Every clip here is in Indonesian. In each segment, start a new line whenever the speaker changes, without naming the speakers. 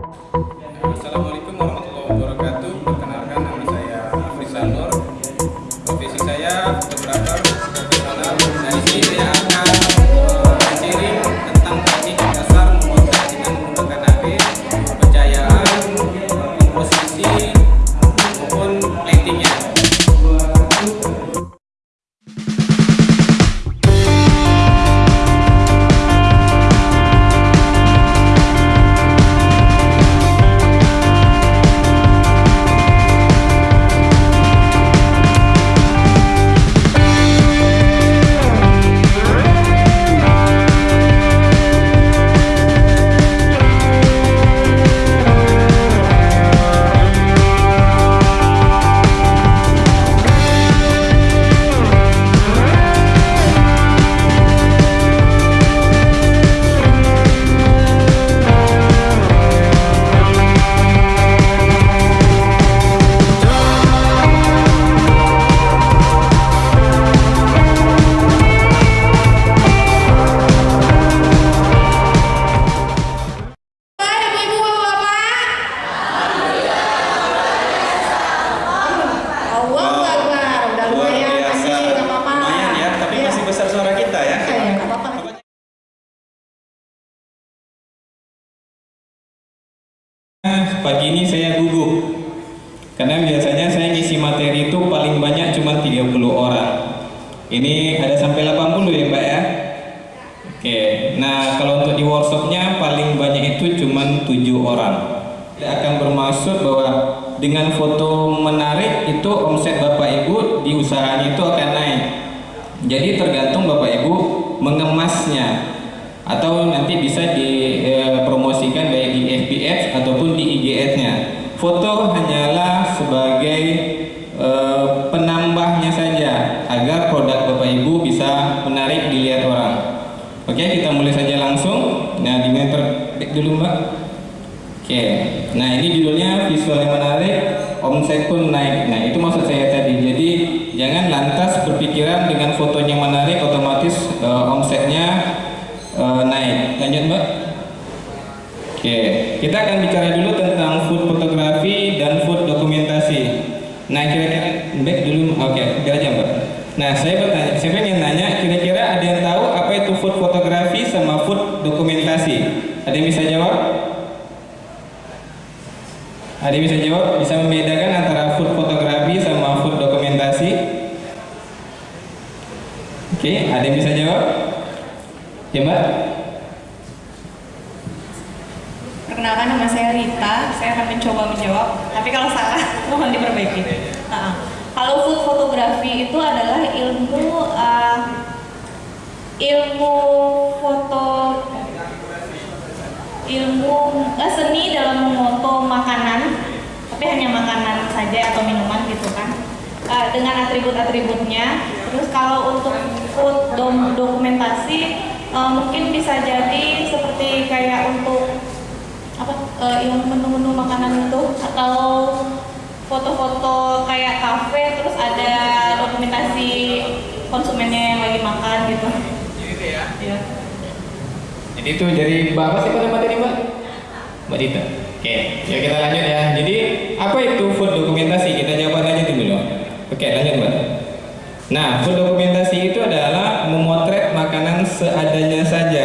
Assalamualaikum warahmatullahi omset pun naik. Nah itu maksud saya tadi. Jadi jangan lantas berpikiran dengan fotonya menarik otomatis eh, omsetnya eh, naik. Lanjut mbak. Oke, kita akan bicara dulu tentang food fotografi dan food dokumentasi. Nah kira-kira back dulu. Oke, biar aja mbak. Nah saya bertanya, saya pengen nanya, kira-kira ada yang tahu apa itu food fotografi sama food dokumentasi? Ada yang bisa jawab? Ada bisa jawab? Bisa membedakan antara food fotografi sama food dokumentasi? Oke, ada yang bisa jawab? Ya mbak?
Perkenalkan nama saya Rita, saya akan mencoba menjawab. Tapi kalau salah, mohon diperbaiki. Nah, kalau food fotografi itu adalah ilmu uh, ilmu foto ilmu eh, seni dalam memoto makanan, tapi hanya makanan saja atau minuman gitu kan, Eh, dengan atribut-atributnya. Terus kalau untuk food dom- dokumentasi eh, mungkin bisa jadi seperti kayak untuk apa eh, yang menu-menu makanan itu atau foto-foto kayak kafe terus ada dokumentasi konsumennya yang lagi makan gitu.
Gitu ya.
Iya.
Jadi itu Mbak apa sih pada tadi Mbak? Mbak Dita. Oke, ya kita lanjut ya. Jadi apa itu food dokumentasi? Kita jawab aja dulu. Oke, lanjut Mbak. Nah, food dokumentasi itu adalah memotret makanan seadanya saja.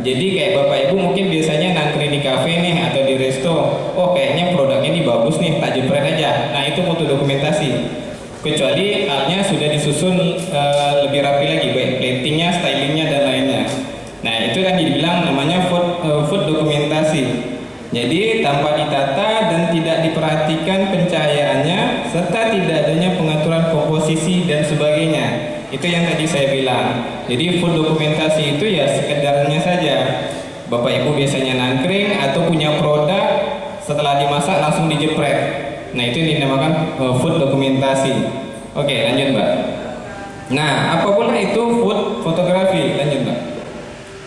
Jadi kayak Bapak Ibu mungkin biasanya nangkring di kafe nih atau di resto. Oh, kayaknya produknya ini bagus nih, tak jepret aja. Nah, itu foto dokumentasi. Kecuali halnya sudah disusun eh, lebih rapi lagi, baik platingnya, stylingnya dan lainnya. Nah, itu kan dibilang namanya food, dokumentasi. Jadi tanpa ditata dan tidak diperhatikan pencahayaannya serta tidak adanya pengaturan komposisi dan sebagainya. Itu yang tadi saya bilang. Jadi food dokumentasi itu ya sekedarnya saja. Bapak Ibu biasanya nangkring atau punya produk setelah dimasak langsung dijepret. Nah, itu dinamakan eh, food dokumentasi. Oke, lanjut, Mbak. Nah, apa pula itu food fotografi? Lanjut, Mbak.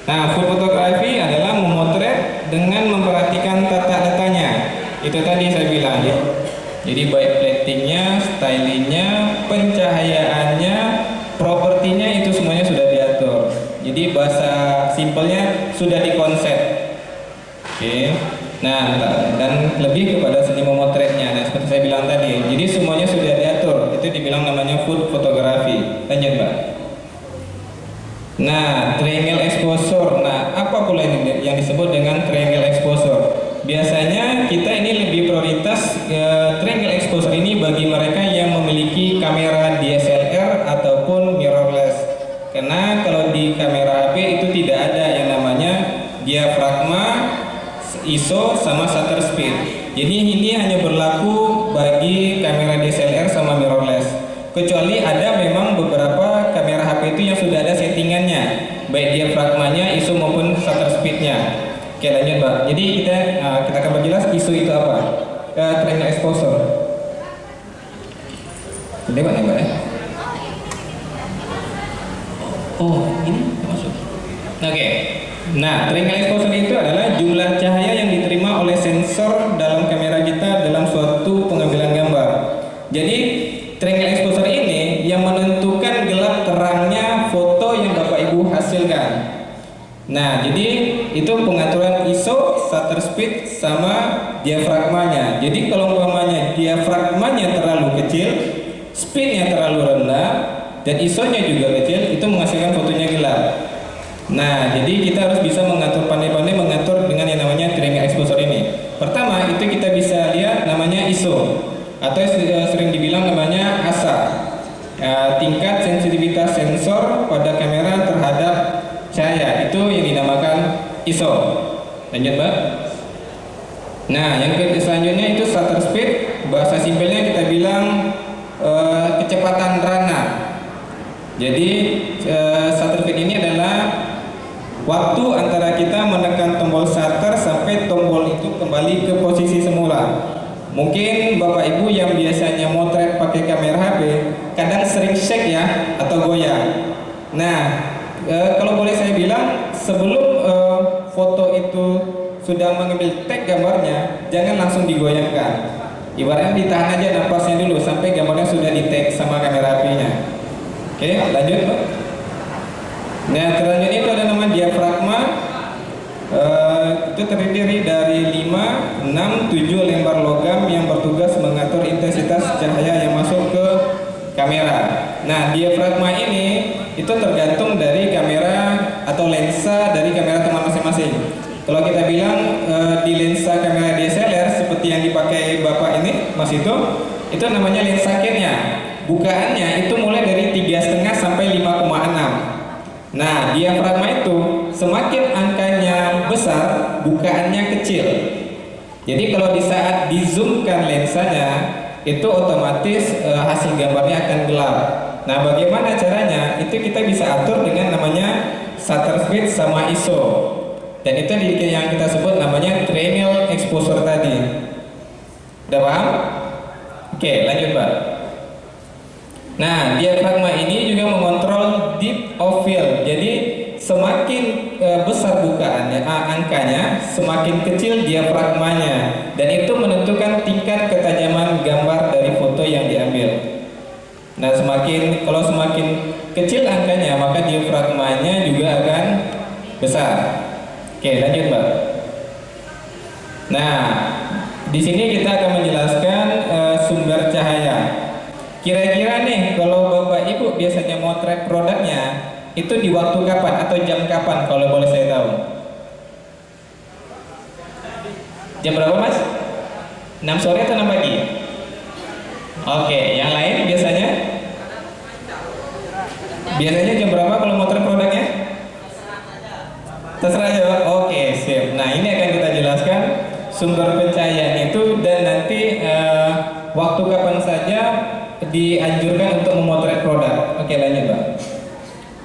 Nah, food fotografi adalah memotret dengan memperhatikan tata letaknya. Itu tadi saya bilang ya. Jadi baik platingnya, stylingnya, pencahayaannya, propertinya itu semuanya sudah diatur. Jadi bahasa simpelnya sudah dikonsep. Oke. Nah, ta- dan lebih kepada seni memotretnya. Nah, seperti saya bilang tadi, jadi semuanya sudah diatur. Itu dibilang namanya food fotografi. Lanjut, Mbak. Nah, triangle exposure. Nah, apa pula yang disebut dengan triangle exposure? Biasanya kita ini lebih prioritas eh, triangle exposure ini bagi mereka yang memiliki kamera DSLR ataupun mirrorless. Karena kalau di kamera HP itu tidak ada yang namanya diafragma, ISO sama shutter speed. Jadi ini hanya berlaku bagi kamera DSLR sama mirrorless. Kecuali ada memang beberapa kamera HP itu yang sudah ada settingannya, baik diafragmanya, ISO maupun shutter speednya. Oke lanjut mbak. Jadi kita uh, kita akan perjelas ISO itu apa? Uh, triangle exposure. Gede banget mbak ya? Oh ini masuk. Oke. Nah, triangle exposure itu adalah jumlah cahaya yang diterima oleh sensor dalam kamera kita dalam suatu pengambilan gambar. Jadi, triangle exposure ini yang menentukan gelap terangnya foto yang Bapak Ibu hasilkan. Nah, jadi itu pengaturan ISO, shutter speed, sama diafragmanya. Jadi kalau umpamanya diafragmanya terlalu kecil, speednya terlalu rendah, dan ISO-nya juga kecil, itu menghasilkan fotonya gelap. Nah, jadi kita harus bisa mengatur pandai-pandai mengatur dengan yang namanya triangle exposure ini. Pertama, itu kita bisa lihat namanya ISO atau eh, sering dibilang namanya ASA. Eh, tingkat sensitivitas sensor pada kamera terhadap cahaya itu ISO. Lanjut, Mbak. Nah, yang selanjutnya itu shutter speed. Bahasa simpelnya kita bilang eh, kecepatan rana. Jadi eh, shutter speed ini adalah waktu antara kita menekan tombol shutter sampai tombol itu kembali ke posisi semula. Mungkin Bapak Ibu yang biasanya motret pakai kamera HP kadang sering shake ya atau goyah. Nah, eh, kalau boleh saya bilang sebelum sudah mengambil tag gambarnya, jangan langsung digoyangkan. Ibaratnya ditahan aja napasnya dulu sampai gambarnya sudah di tag sama kamera HP-nya. Oke, lanjut. Nah, selanjutnya itu ada nama diafragma. Eh, itu terdiri dari 5, 6, 7 lembar logam yang bertugas mengatur intensitas cahaya yang masuk ke kamera. Nah, diafragma ini itu tergantung dari kamera atau lensa dari kamera teman masing-masing. Kalau kita bilang eh, di lensa kamera DSLR seperti yang dipakai Bapak ini, Mas itu, itu namanya lensa kitnya. Bukaannya itu mulai dari 3,5 sampai 5,6. Nah, diafragma itu semakin angkanya besar, bukaannya kecil. Jadi kalau di saat dizoomkan lensanya, itu otomatis eh, hasil gambarnya akan gelap. Nah, bagaimana caranya? Itu kita bisa atur dengan namanya shutter speed sama ISO. Dan itu yang kita sebut namanya triangle exposure tadi. Udah paham? Oke, lanjut, Mbak. Nah, diafragma ini juga mengontrol deep of field. Jadi semakin e, besar bukaannya, ah, angkanya, semakin kecil diafragmanya, dan itu menentukan tingkat ketajaman gambar dari foto yang diambil. Nah, semakin kalau semakin kecil angkanya, maka diafragmanya juga akan besar. Oke, lanjut, Mbak. Nah, di sini kita akan menjelaskan e, sumber cahaya. Kira-kira nih kalau Bapak Ibu biasanya motret produknya itu di waktu kapan atau jam kapan kalau boleh saya tahu? Jam berapa Mas? 6 sore atau 6 pagi? Oke, yang lain biasanya? Biasanya jam berapa kalau motret produknya? Terserah Pak. Oke, sip. Nah, ini akan kita jelaskan sumber pencahayaan itu dan nanti eh, waktu kapan saja dianjurkan untuk memotret produk. Oke, lanjut, Pak.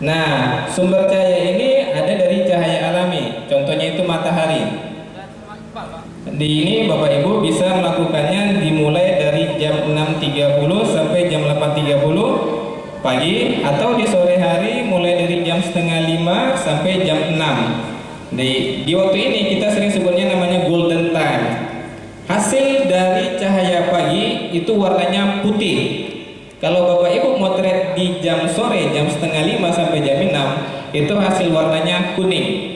Nah, sumber cahaya ini ada dari cahaya alami. Contohnya itu matahari. Di ini Bapak Ibu bisa melakukannya dimulai dari jam 6.30 sampai jam 8.30 pagi atau di sore hari mulai dari jam setengah lima sampai jam 6 di, di waktu ini kita sering sebutnya namanya golden time hasil dari cahaya pagi itu warnanya putih kalau Bapak Ibu motret di jam sore jam setengah lima sampai jam 6 itu hasil warnanya kuning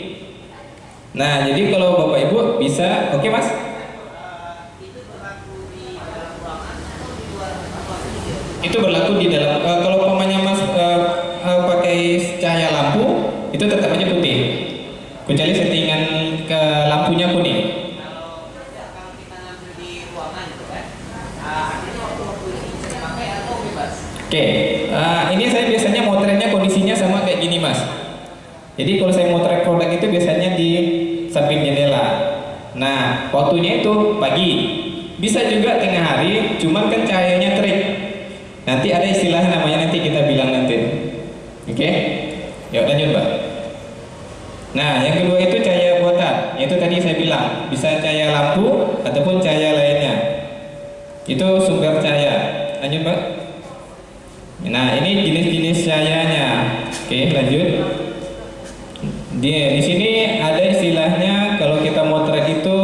Nah, jadi kalau Bapak Ibu bisa, oke Mas? Itu berlaku di dalam. eh, kalau umpamanya Mas eh, eh, pakai cahaya lampu, itu tetap aja putih. Kecuali settingan ke lampunya kuning. Oke, eh, ini saya biasanya motretnya kondisinya sama kayak gini mas. Jadi kalau saya motret produk itu biasanya di samping jendela. Nah, waktunya itu pagi. Bisa juga tengah hari, cuman kan cahayanya terik. Nanti ada istilah namanya nanti kita bilang nanti. Oke? Yuk lanjut pak. Nah, yang kedua itu cahaya buatan. Itu tadi saya bilang bisa cahaya lampu ataupun cahaya lainnya. Itu sumber cahaya. Lanjut pak. Nah, ini jenis-jenis cahayanya. Oke, lanjut. Di, di sini ada istilahnya kalau kita motret itu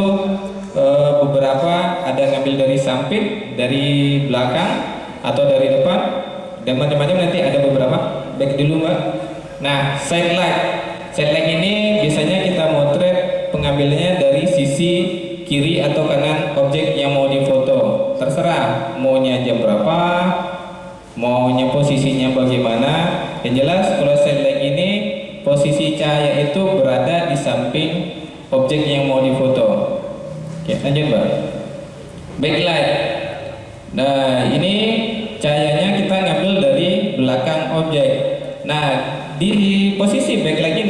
eh, beberapa ada ngambil dari samping, dari belakang atau dari depan dan macam-macam nanti ada beberapa. Baik dulu, Mbak. Nah, side light. Light ini biasanya kita motret pengambilnya dari sisi kiri atau kanan objek yang mau difoto. Terserah maunya jam berapa, maunya posisinya bagaimana. Yang jelas kalau light ini posisi cahaya itu berada di samping objek yang mau difoto. Oke lanjut mbak. Backlight. Nah ini cahayanya kita ngambil dari belakang objek. Nah di posisi backlight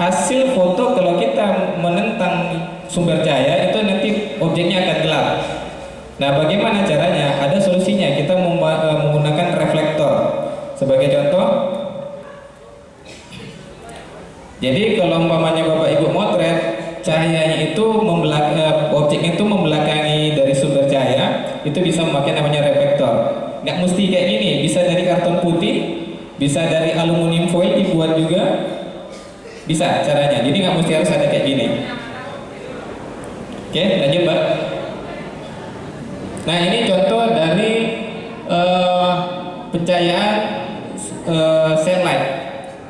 hasil foto kalau kita menentang sumber cahaya itu nanti objeknya akan gelap Nah, bagaimana caranya? Ada solusinya. Kita eh, menggunakan reflektor. Sebagai contoh, jadi kalau umpamanya Bapak Ibu motret, cahayanya itu eh, objeknya itu membelakangi dari sumber cahaya, itu bisa memakai namanya reflektor. Nggak mesti kayak gini, bisa dari karton putih, bisa dari aluminium foil dibuat juga, bisa caranya. Jadi nggak mesti harus ada kayak gini. Oke, lanjut Mbak. Nah ini contoh dari eh, pencahayaan eh, sel light.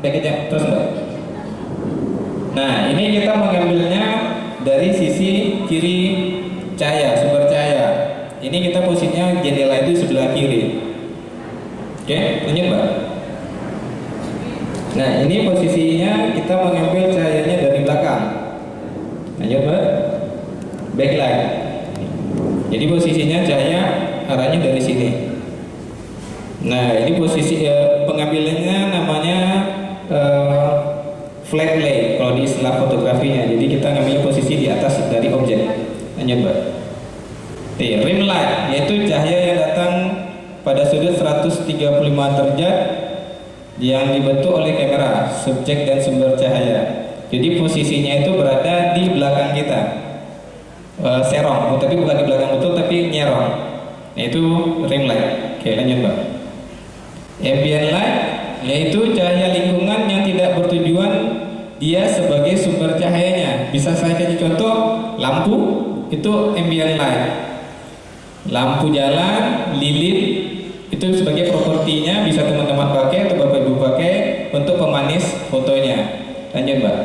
Baik terus mbak. Nah ini kita mengambilnya dari sisi kiri cahaya, sumber cahaya. Ini kita posisinya jendela itu sebelah kiri. Oke, lanjut mbak. Nah ini posisinya kita mengambil cahayanya dari belakang. Lanjut mbak. Backlight. Jadi posisinya cahaya arahnya dari sini. Nah, ini posisi eh, pengambilannya namanya eh, flat lay kalau di istilah fotografinya. Jadi kita ngambil posisi di atas dari objek. Lanjut, Mbak. Oke, rim light yaitu cahaya yang datang pada sudut 135 derajat yang dibentuk oleh kamera, subjek dan sumber cahaya. Jadi posisinya itu berada di belakang kita. Eh, serong, tapi bukan di belakang betul tapi nyerong. Yaitu rim light. Oke, lanjut, Mbak. Ambient light yaitu cahaya lingkungan yang tidak bertujuan dia sebagai sumber cahayanya. Bisa saya kasih contoh lampu itu ambient light. Lampu jalan, lilin itu sebagai propertinya bisa teman-teman pakai atau bapak ibu pakai untuk pemanis fotonya. Lanjut mbak.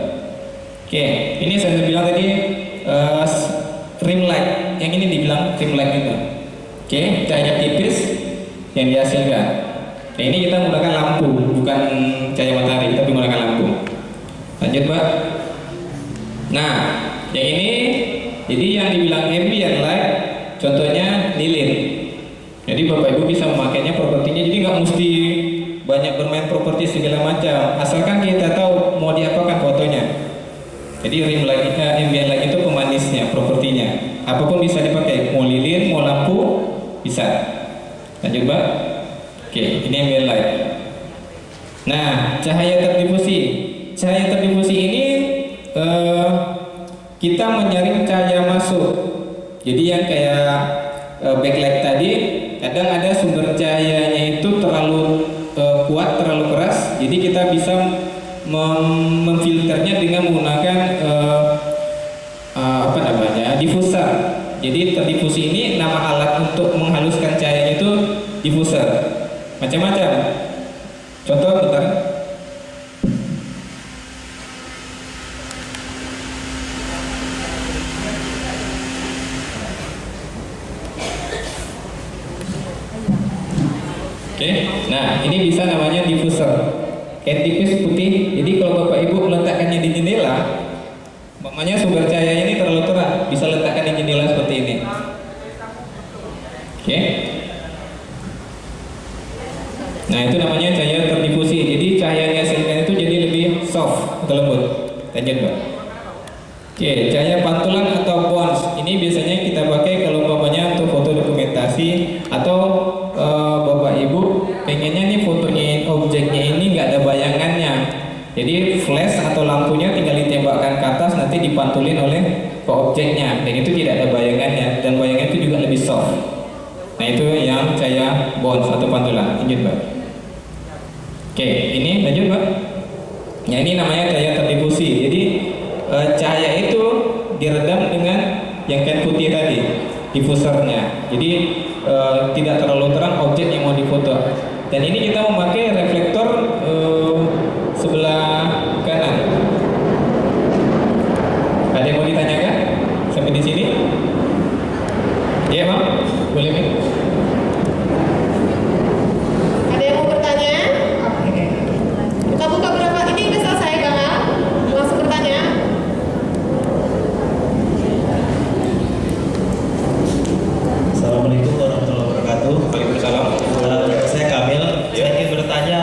Oke, ini saya bilang tadi eh, rim light. Yang ini dibilang rim light itu. Oke, cahaya tipis yang dihasilkan. Nah, ini kita menggunakan lampu, bukan cahaya matahari, tapi menggunakan lampu. Lanjut, Mbak. Nah, yang ini jadi yang dibilang ambient light, contohnya lilin. Jadi Bapak Ibu bisa memakainya propertinya, jadi nggak mesti banyak bermain properti segala macam. Asalkan kita tahu mau diapakan fotonya. Jadi rim light, eh, ambient light itu pemanisnya, propertinya. Apa pun bisa dipakai, mau lilin, mau lampu, bisa. Lanjut, Mbak. Oke, ini ambient light. Nah, cahaya terdifusi. Cahaya terdifusi ini eh, kita menyaring cahaya masuk. Jadi yang kayak eh, backlight tadi, kadang ada sumber cahayanya itu terlalu eh, kuat, terlalu keras. Jadi kita bisa mem- memfilternya dengan menggunakan eh, eh, apa namanya diffuser. Jadi terdifusi ini nama alat untuk menghaluskan cahayanya itu diffuser macam-macam contoh bentar ini bisa namanya diffuser. Kayak tipis putih. Jadi kalau bapak ibu meletakkannya di jendela, makanya sumber cahaya ini terlalu terang, bisa letakkan di jendela seperti ini. Oke. Nah itu namanya cahaya terdifusi. Jadi cahaya yang dihasilkan itu jadi lebih soft atau lembut. Lanjut pak. Oke, cahaya pantulan atau bounce ini biasanya kita pakai kalau bapaknya untuk foto dokumentasi atau pengennya nih fotonya objeknya ini nggak ada bayangannya. Jadi flash atau lampunya tinggal ditembakkan ke atas nanti dipantulin oleh ke objeknya dan itu tidak ada bayangannya dan bayangan itu juga lebih soft. Nah itu yang cahaya bounce atau pantulan. Lanjut pak. Oke, ini lanjut pak. Ya ini namanya cahaya terdifusi. Jadi eh, cahaya itu diredam dengan yang kain putih tadi, diffusernya. Jadi eh, tidak terlalu terang objek yang mau difoto. Dan ini kita memakai reflektor eh, sebelah kanan. Ada yang mau ditanyakan sampai di sini? Ya, Bang. Boleh, Bang?
Ada yang mau bertanya? Kita buka berapa? Ini udah selesai Bang Al? Langsung bertanya.
Assalamualaikum warahmatullahi wabarakatuh.
Waalaikumsalam.
Eh, saya Kamil. Saya ingin bertanya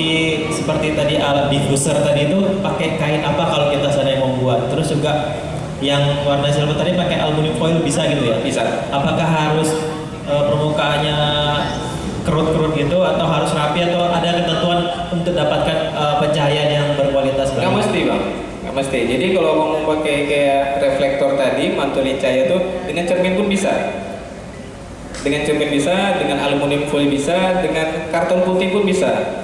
properti seperti tadi alat diffuser tadi itu pakai kain apa kalau kita sedang membuat? Terus juga yang warna silver tadi pakai aluminium foil bisa gitu ya?
Bisa.
Apakah harus eh, permukaannya kerut-kerut gitu atau harus rapi atau ada ketentuan untuk dapatkan eh, pencahayaan yang berkualitas?
Nggak mesti bang, nggak mesti. Jadi kalau mau pakai kayak reflektor tadi, mantulin cahaya tuh dengan cermin pun bisa. Dengan cermin bisa, dengan aluminium foil bisa, dengan karton putih pun bisa.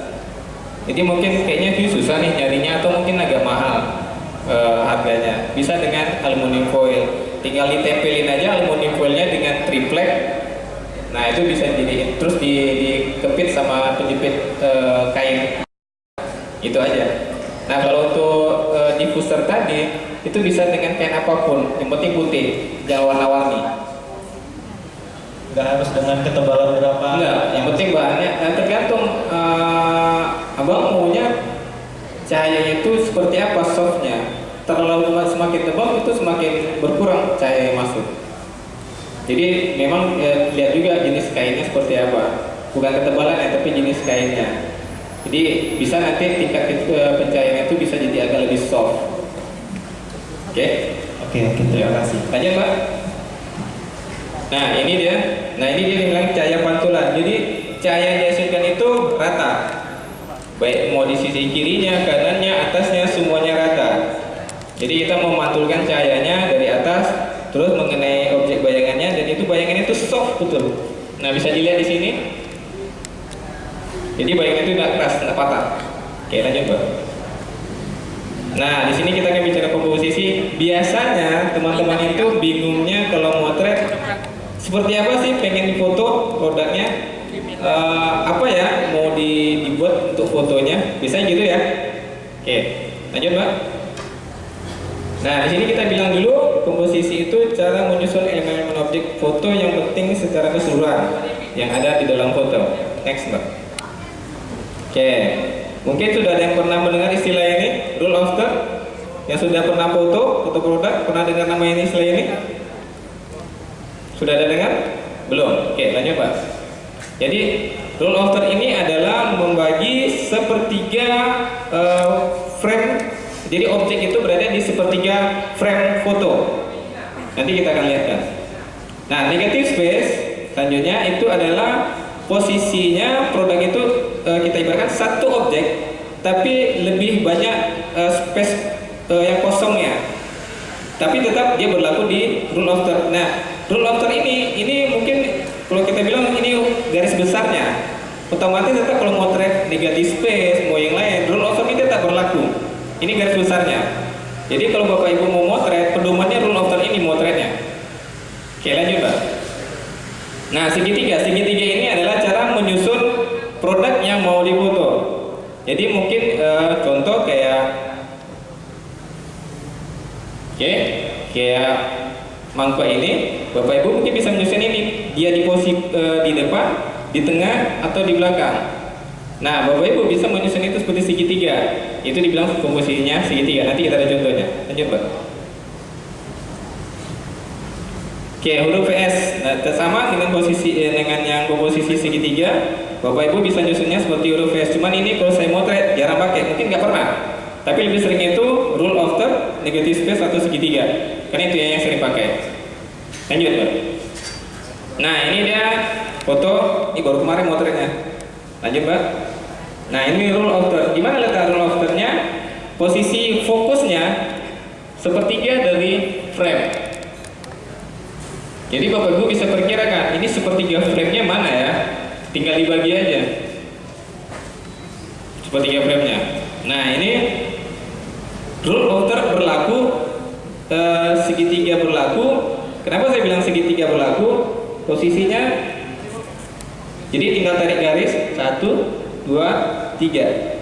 Jadi mungkin kayaknya view susah nih nyarinya atau mungkin agak mahal eh, harganya. Bisa dengan aluminium foil. Tinggal ditempelin aja aluminium foilnya dengan triplek. Nah itu bisa jadi terus di, dikepit sama penjepit eh, kain itu aja. Nah kalau untuk e, diffuser tadi itu bisa dengan kain apa pun, yang penting putih, jangan warna-warni.
Nggak harus dengan ketebalan berapa?
Enggak, yang penting bahannya nah, tergantung e, abang maunya cahayanya itu seperti apa softnya. Terlalu semakin tebal itu semakin berkurang cahaya yang masuk. Jadi memang e, lihat juga jenis kainnya seperti apa, bukan ketebalan ya, tapi jenis kainnya. Jadi bisa nanti tingkat ke- pencahayaannya itu bisa jadi agak lebih soft. Oke,
Oke, oke, terima kasih.
lanjut Pak. Nah ini dia, nah ini dia yang bilang cahaya pantulan. Jadi cahaya yang dihasilkan itu rata, baik mau di sisi kirinya, kanannya, atasnya semuanya rata. Jadi kita memantulkan cahayanya dari atas, terus mengenai objek bayangannya, dan itu bayangannya itu soft betul. Nah bisa dilihat di sini. Jadi bayangan itu tidak keras, tidak patah. Oke lanjut Pak. Nah, di sini kita akan bicara komposisi. Biasanya teman-teman itu bingungnya kalau motret seperti apa sih pengen difoto produknya? Eh, apa ya mau di- dibuat untuk fotonya? Bisa gitu ya? Oke, lanjut Mbak. Nah, di sini kita bilang dulu komposisi itu cara menyusun elemen-elemen objek foto yang penting secara keseluruhan yang ada di dalam foto. Next, Mbak. Oke, mungkin sudah ada yang pernah mendengar istilah ini, rule of third? Yang sudah pernah foto, foto produk, pernah dengar nama ini istilah ini? Sudah ada dengar? Belum. Oke, lanjut Pak. Jadi third ini adalah membagi sepertiga eh, frame. Jadi objek itu berada di sepertiga frame foto. Nanti kita akan lihatkan. Nah, negative space selanjutnya itu adalah posisinya produk itu eh, kita ibaratkan satu objek tapi lebih banyak eh, space eh, yang kosongnya. Tapi tetap dia berlaku di rule of third. Nah, rule of third ini ini mungkin kalau kita bilang ini garis besarnya. Otomatis tetap kalau mau track negative space mau yang lain, rule of third ini tetap berlaku. Ini garis besarnya. Jadi kalau Bapak Ibu mau motret, pedomannya rule of third ini motretnya. Oke, lanjut, Pak. Nah, segitiga, segitiga ini adalah cara menyusun produk yang mau difoto. Jadi mungkin eh, contoh kayak, oke, kayak mangkok ini, bapak ibu mungkin bisa menyusun ini. Dia di posisi eh, di depan, di tengah, atau di belakang. Nah, Bapak Ibu bisa menyusun itu seperti segitiga. Itu dibilang komposisinya segitiga. Nanti kita ada contohnya. Lanjut, Pak. Oke, huruf S. Nah, sama dengan posisi eh, dengan yang komposisi segitiga, Bapak Ibu bisa nyusunnya seperti huruf S. Cuman ini kalau saya motret jarang pakai, mungkin nggak pernah. Tapi lebih sering itu rule of third, negative space atau segitiga. Karena itu yang sering pakai. Lanjut, Pak. Nah, ini dia foto. Ini baru kemarin motretnya. Lanjut, Pak. Nah, ini rule of third. Gimana letak rule of third-nya? Posisi fokusnya sepertiga dari frame. Jadi Bapak Ibu bisa perkirakan ini sepertiga frame-nya mana ya? Tinggal dibagi aja. Sepertiga frame-nya. Nah, ini rule of third berlaku eh, segitiga berlaku. Kenapa saya bilang segitiga berlaku? Posisinya jadi tinggal tarik garis satu, dua, tiga.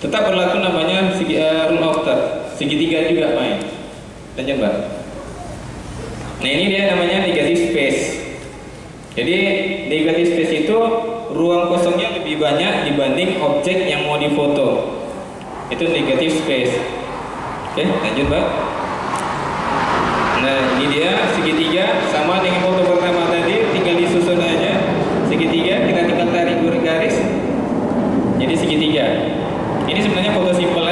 Tetap berlaku namanya segi, eh, rule of third. Segitiga juga main. Lanjut, Mbak. Nah ini dia namanya negative space. Jadi negative space itu ruang kosongnya lebih banyak dibanding objek yang mau difoto. Itu negative space. Oke, lanjut mbak. Nah ini dia segitiga sama dengan foto pertama tadi, tinggal disusun aja segitiga. Kita tinggal tarik garis. Segitiga. Ini sebenarnya foto simpel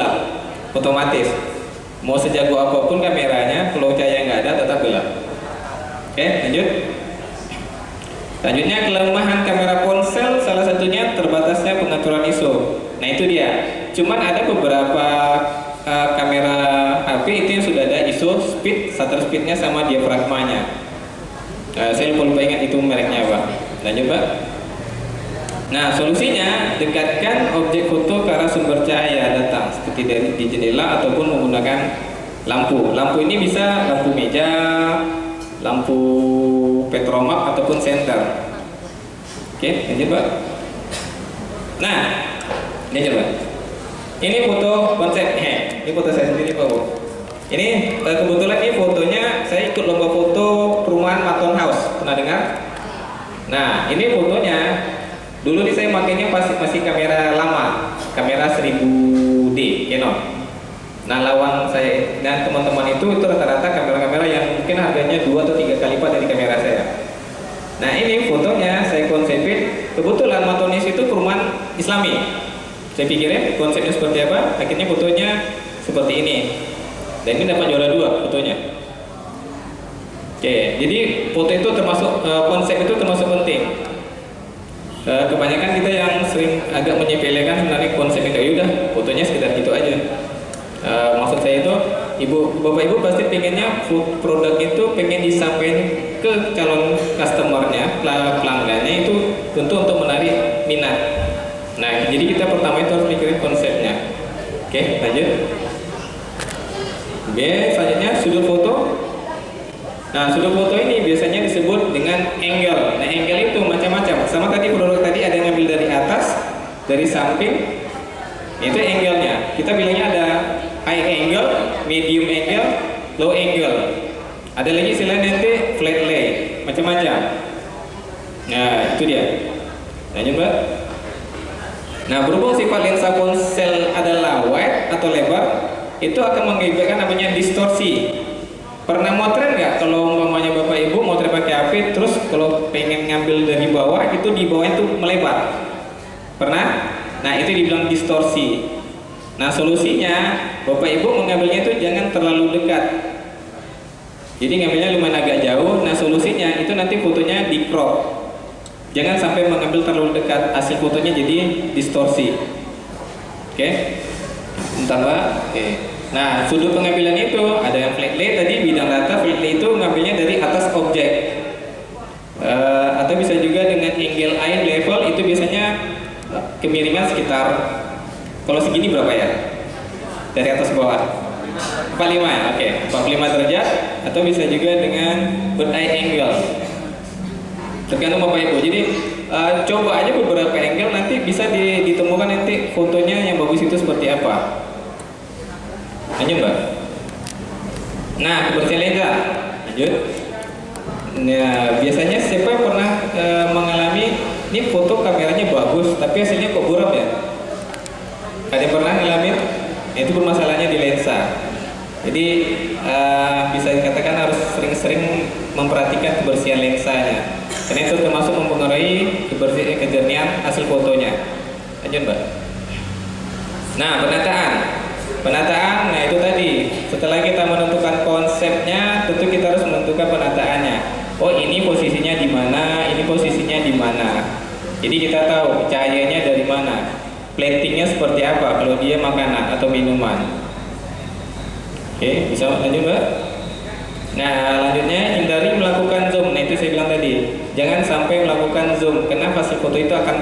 gelap. Otomatis. Mau sejago apa pun kameranya, kalau cahaya nggak ada tetap gelap. Oke lanjut. Selanjutnya kelemahan kamera ponsel salah satunya terbatasnya pengaturan ISO. Nah itu dia. Cuman ada beberapa uh, kamera HP itu yang sudah ada ISO, speed, shutter speednya sama diafragmanya. Uh, saya lupa ingat itu mereknya apa. Lanjut pak. Nah solusinya dekatkan objek foto ke arah sumber cahaya datang seperti di jendela ataupun menggunakan lampu. Lampu ini bisa lampu meja, lampu petromak ataupun senter. Oke, lanjut pak. Nah, ini coba. Ini foto konsep, eh, ini foto saya sendiri pak. Ini eh, kebetulan ini fotonya saya ikut lomba foto perumahan Maton House. Pernah dengar? Nah, ini fotonya. Dulu nih saya makainya masih masih kamera lama, kamera 1000D Canon. Nah lawan saya dan teman-teman itu itu rata-rata kamera-kamera yang mungkin harganya dua atau tiga kali lipat dari kamera saya. Nah ini fotonya saya konsepin kebetulan Matonis itu perumahan Islami. Saya pikirin konsepnya seperti apa, akhirnya fotonya seperti ini. Dan ini dapat juara dua fotonya. Oke, jadi foto itu termasuk eh, konsep itu termasuk penting. Eh, kebanyakan kita yang sering agak menyepelekan sebenarnya konsep itu ya udah fotonya sekedar gitu aja. Eh, maksud saya itu ibu bapak ibu pasti pengennya produk itu pengen disampaikan ke calon customernya pel- pelanggannya itu tentu untuk menarik minat. Nah jadi kita pertama itu harus mikirin konsepnya. Oke lanjut. Oke selanjutnya sudut foto. Nah sudut foto ini biasanya disebut dengan angle. Nah angle itu macam-macam. Sama tadi produk tadi ada yang ngambil dari atas, dari samping, itu angle-nya. Kita bilangnya ada high angle, medium angle, low angle. Ada lagi istilah nanti flat lay, macam-macam. Nah, itu dia. Lanjut, Mbak. Nah, berhubung sifat lensa ponsel adalah wide atau lebar, itu akan mengakibatkan namanya distorsi. Pernah motret nggak kalau umpamanya bapak ibu motret pakai HP, terus kalau pengen ngambil dari bawah itu di bawah itu melebar? Pernah? Nah itu dibilang distorsi. Nah solusinya bapak ibu mengambilnya itu jangan terlalu dekat. Jadi ngambilnya lumayan agak jauh. Nah solusinya itu nanti fotonya di crop. Jangan sampai mengambil terlalu dekat. Hasil fotonya jadi distorsi. Oke? Bentar mbak. Oke. Nah sudut pengambilan itu ada yang flat lay tadi bidang rata flat lay itu ngambilnya dari atas objek. Eh, atau bisa juga dengan angle eye level itu biasanya eh, kemiringan sekitar kalau segini berapa ya? Dari atas bawah. 45 ya? Oke, 45 derajat atau bisa juga dengan bird eye angle. Tergantung Bapak Ibu. Jadi eh, coba aja beberapa angle nanti bisa di- ditemukan nanti fotonya yang bagus itu seperti apa. Lanjut Mbak. Nah, kebersihan lensa. Lanjut. Nah, biasanya siapa yang pernah e, mengalami ini foto kameranya bagus, tapi hasilnya kok buram ya? Ada pernah ngalamin? Nah, itu permasalahannya di lensa. Jadi e, bisa dikatakan harus sering-sering memperhatikan kebersihan lensanya. Karena itu termasuk mempengaruhi kebersihan kejernihan hasil fotonya. Lanjut, Mbak. Nah, penataan. Penataan, nah itu tadi. Setelah kita menentukan konsepnya, tentu kita harus menentukan penataannya. Oh, ini posisinya di mana, ini posisinya di mana. Jadi kita tahu cahayanya dari mana. Platingnya seperti apa kalau dia makanan atau minuman. Oke, bisa lanjut, Mbak? Nah, lanjutnya hindari melakukan zoom. Nah, itu saya bilang tadi. Jangan sampai melakukan zoom karena hasil foto itu akan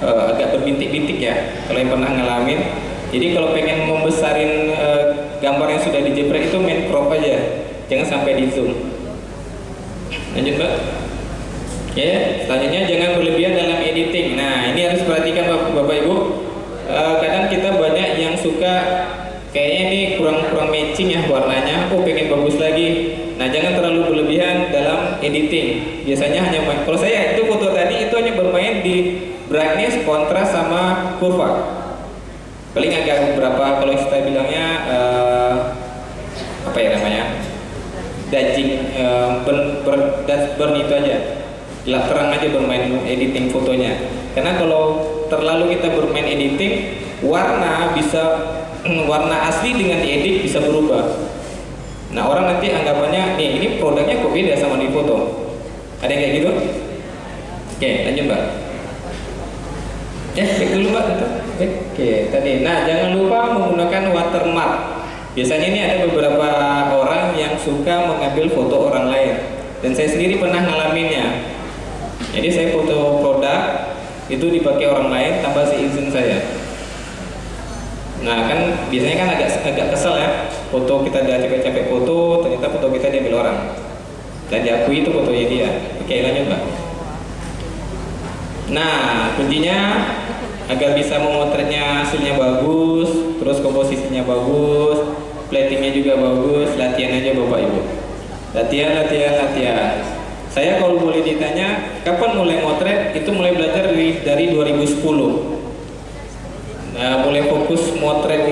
eh, agak berbintik-bintik ya. Kalau yang pernah ngalamin. Jadi kalau pengen membesarin eh, gambar yang sudah dijepret itu main crop aja. Jangan sampai di zoom. Lanjut, Mbak. Oke, selanjutnya jangan berlebihan dalam editing. Nah, ini harus perhatikan Bapak, Bapak Ibu. Eh, kadang kita banyak yang suka kayaknya ini kurang-kurang matching ya warnanya. Oh, pengen bagus lagi. Nah, jangan terlalu berlebihan dalam editing. Biasanya hanya main. Kalau saya itu foto tadi itu hanya bermain di brightness, kontras sama kurva. Paling agak beberapa kalau kita bilangnya eh, apa ya namanya? dajing eh, burn, burn, burn itu aja. Gelap terang aja bermain editing fotonya. Karena kalau terlalu kita bermain editing warna bisa warna asli dengan diedit bisa berubah. Nah orang nanti anggapannya nih ini produknya kok beda sama di foto? Ada yang kayak gitu? Oke lanjut mbak. Ya back dulu mbak. Oke tadi nah jangan lupa menggunakan watermark. Biasanya ini ada beberapa orang yang suka mengambil foto orang lain. Dan saya sendiri pernah ngalaminnya. Jadi saya foto produk itu dipakai orang lain tanpa seizin saya. Nah kan biasanya kan agak agak kesel ya. Foto kita udah capek-capek foto ternyata foto kita diambil orang. Dan diakui itu fotonya dia. Oke lanjut mbak. Nah, kuncinya agar bisa memotretnya hasilnya bagus, terus komposisinya bagus, platingnya juga bagus, latihan aja Bapak Ibu. Latihan, latihan, latihan. Saya kalau boleh ditanya, kapan mulai motret? Itu mulai belajar dari, dari 2010. Nah, mulai fokus motret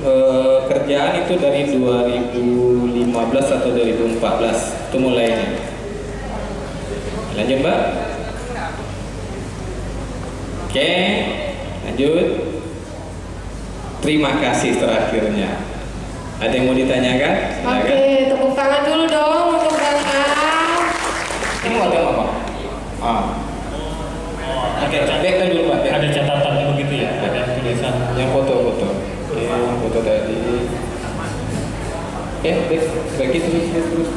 eh, kerjaan itu dari 2015 atau 2014 itu mulainya. Lanjut Mbak. Oke, lanjut. Terima kasih terakhirnya. Ada yang mau ditanyakan? Silakan.
Oke, tepuk tangan dulu dong untuk Bang.
Ini mau apa? Ah. Oke, backkan dulu Pak.
Ada catatan begitu ya, ada tulisan.
Yang foto-foto. Oke, yang foto tadi. Eh, back, bagi terus, terus, terus,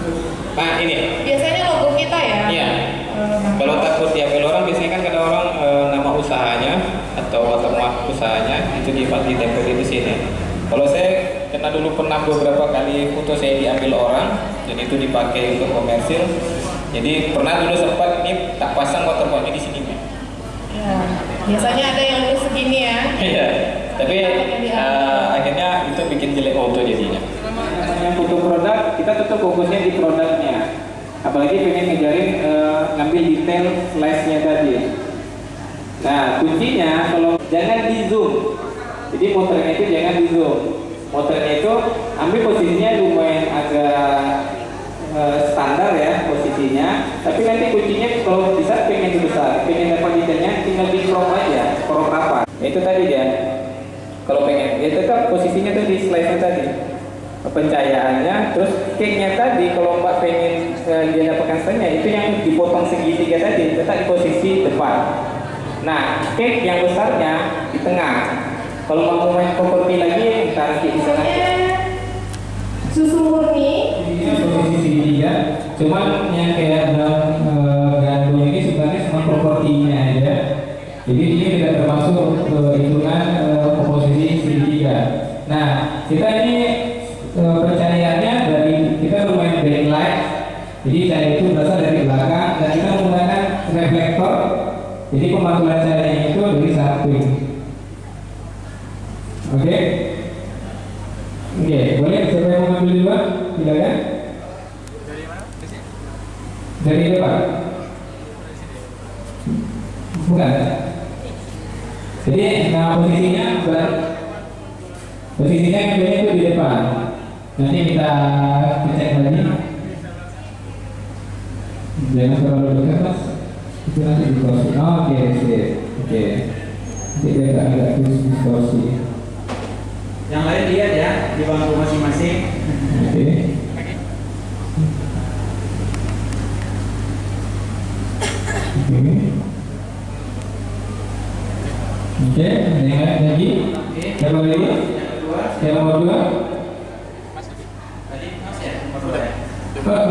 terus. Nah, ini.
Biasanya logo kita ya.
Iya. Kalau takut diambil orang, biasanya kan ada orang eh, nama usahanya atau watermark usahanya itu di ditempel di sini. Kalau saya karena dulu pernah beberapa kali foto saya diambil orang dan itu dipakai untuk komersil. Jadi pernah dulu sempat ini tak pasang watermarknya di sini.
Ya, Biasanya ada yang segini ya.
Iya. Tapi eh, akhirnya itu bikin jelek foto jadinya. Yang foto produk kita tetap fokusnya di produknya. Apalagi pengen ngejarin eh, ngambil detail slice-nya tadi. Nah kuncinya kalau jangan di zoom. Jadi motornya itu jangan di zoom. Motornya itu ambil posisinya lumayan agak eh, standar ya posisinya. Tapi nanti kuncinya kalau bisa pengen besar, pengen dapat detailnya tinggal di crop aja, crop apa. Itu tadi dia. Kalau pengen, ya tetap posisinya tuh di slide-nya tadi pencahayaannya terus cake-nya tadi kalau mbak pengen eh, dia dapatkan setengah itu yang dipotong segitiga tadi tetap di posisi depan. Nah cake yang besarnya di tengah. Kalau mau main properti lagi kita nanti di sana.
Susu murni.
ini posisi segitiga. Cuman yang kayak dalam eh, gandum ini sebenarnya cuma propertinya aja. Jadi ini tidak termasuk eh, hitungan eh, komposisi segitiga. Nah kita ini pencahayaannya dari kita lumayan backlight jadi cahaya itu berasal dari belakang dan kita menggunakan reflektor. Jadi pemantulan cahayanya itu dari samping. Oke? Oke boleh siapa yang mau ngambil duluan silakan dari depan bukan. Jadi nah posisinya bukan posisinya depan nanti kita cek lagi. Jangan terlalu dekat mas. Itu nanti distorsi oh, oke sip oke. Nanti dia agak agak distorsi
Yang lain lihat ya di bangku masing-masing.
oke. Oke. Oke ada yang lain lagi? Siapa lagi? Siapa mau dua Pak.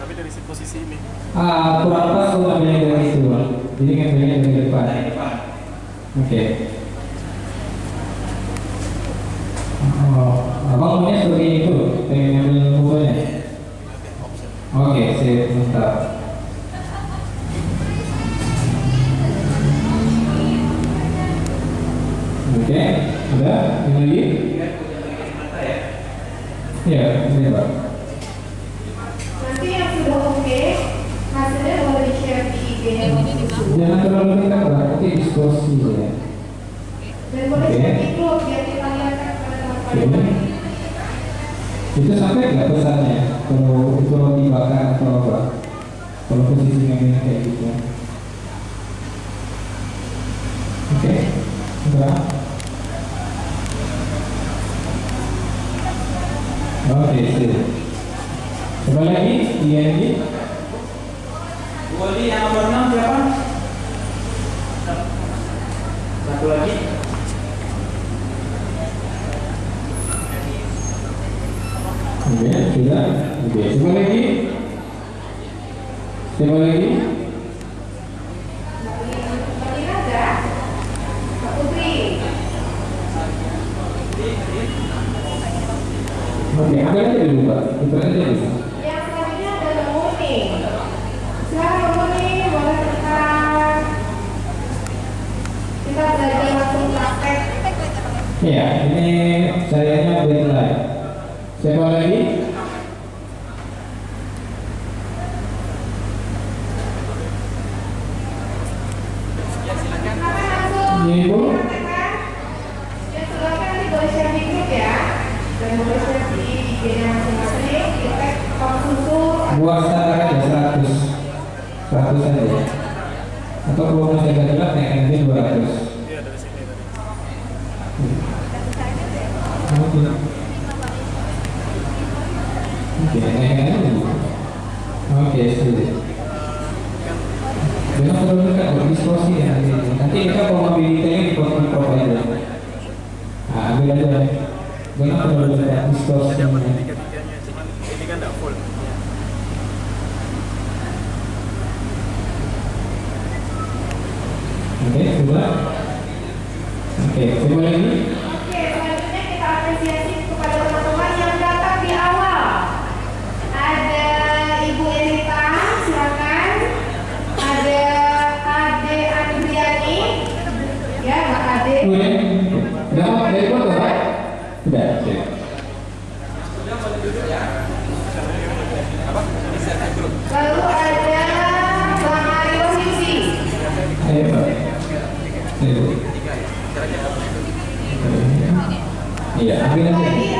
Tapi dari posisi ini.
Ah, kurang pas kalau ambilnya dari situ Pak. Jadi ngambilnya dari depan. Oke. Oh, abang maunya seperti itu, pengen ngambil fotonya. Oke, sip, mantap. Oke, udah, yang lagi? Ya, ini Pak.
Nanti yang sudah oke, hasilnya boleh di-share di IG-nya Bang Susu.
Jangan terlalu dekat Pak, nanti distorsi ya.
Dan boleh
Oke.
share grup biar kita lihat kan pada teman-teman.
Itu sampai nggak pesannya kalau itu roti bakar atau apa? Kalau posisi ngambilnya kayak gitu. Grande.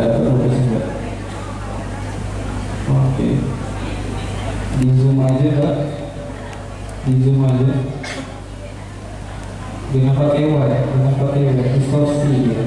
Oke,
di
zoom aja kak, di zoom aja. Dengan pakai Y, dengan pakai Y, distorsi. Ya.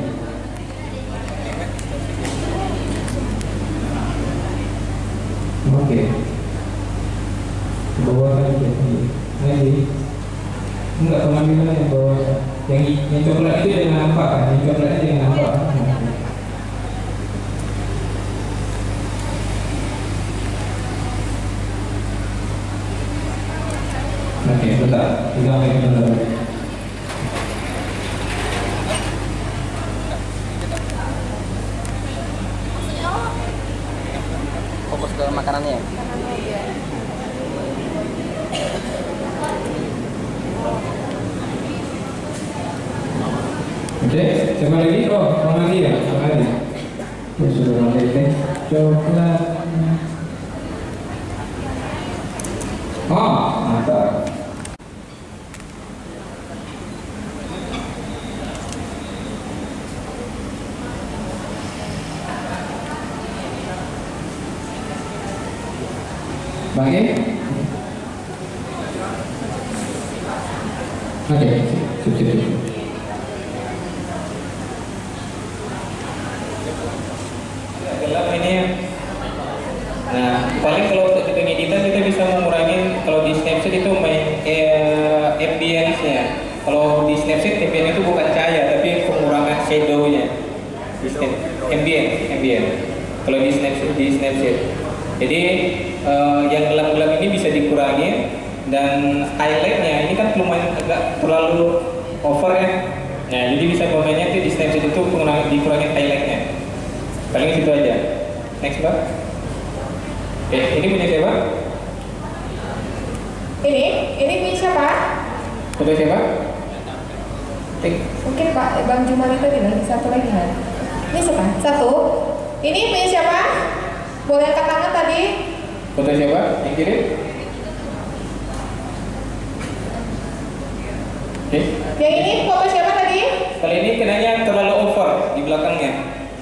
Oke. Yang
ini
foto siapa
tadi?
Kali ini kenanya terlalu over di belakangnya.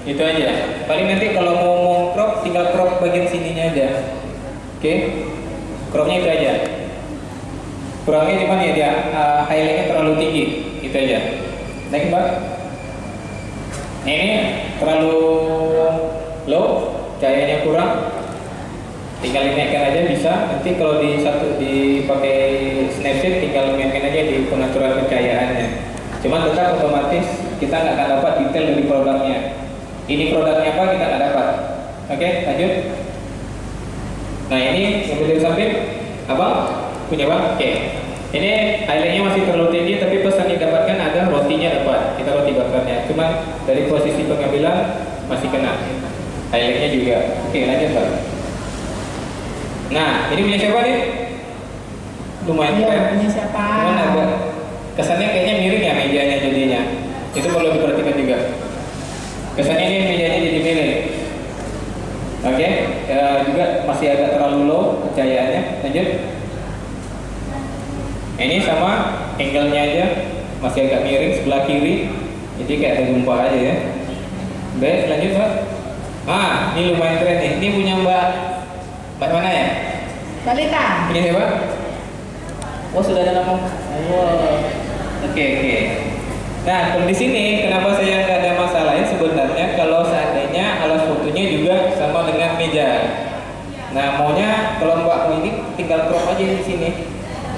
Itu aja. Paling nanti kalau mau mau crop tinggal crop bagian sininya aja. Oke. Cropnya itu aja. Kurangnya cuma ya dia uh, highlightnya terlalu tinggi. Itu aja. Next mbak. Ini terlalu low, cahayanya kurang. Tinggal dinaikkan aja bisa. Nanti kalau di satu dipakai Snapseed tinggal mainkan aja di pengaturan pencahayaannya. Cuma tetap otomatis kita nggak akan dapat detail dari produknya. Ini produknya apa kita nggak dapat. Oke, lanjut. Nah ini berdiri samping, abang punya bang? Oke. Ini highlightnya masih terlalu tinggi, tapi pesan yang didapatkan ada rotinya dapat. Kita roti bakarnya. Cuma dari posisi pengambilan masih kena. Highlightnya juga. Oke, lanjut bang. Nah, ini punya siapa nih? Lumayan
Iya,
keren.
punya siapa?
Cuman agak kesannya kayaknya miring ya mejanya jadinya. Itu perlu diperhatikan juga. Kesannya ini mejanya jadi miring. Oke, ya, juga masih agak terlalu low cahayaannya. Lanjut. Ini sama angle-nya aja masih agak miring sebelah kiri. Jadi kayak ada gempa aja ya. Baik, lanjut Mbak. Ah, ini lumayan keren nih. Ini punya Mbak Mbak mana ya?
Balita.
Ini siapa? Oh sudah ada nama. Oh. Oke oke. Nah kalau di sini kenapa saya nggak ada masalahnya sebenarnya kalau seandainya alas fotonya juga sama dengan meja. Nah maunya kalau mbak ini tinggal crop aja di sini.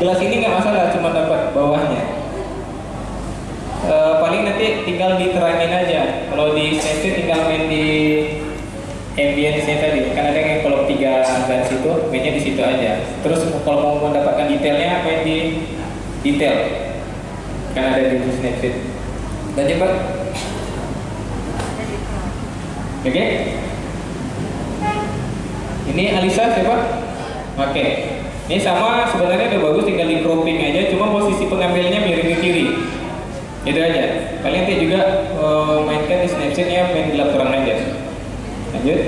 Gelas ini nggak masalah cuma dapat bawahnya. E, paling nanti tinggal diterangin aja. Kalau di Snapseed tinggal main di ambience-nya tadi kan ada yang kalau tiga garis itu mainnya di situ aja. Terus kalau mau mendapatkan detailnya main di detail. Kan ada di Snapseed dan coba oke. Ini Alisa siapa? Oke. Ini sama sebenarnya udah bagus tinggal di cropping aja cuma posisi pengambilnya miring ke kiri. Itu aja. Paling nanti juga eh, mainkan di Snapseed-nya main gelap terang aja lanjut.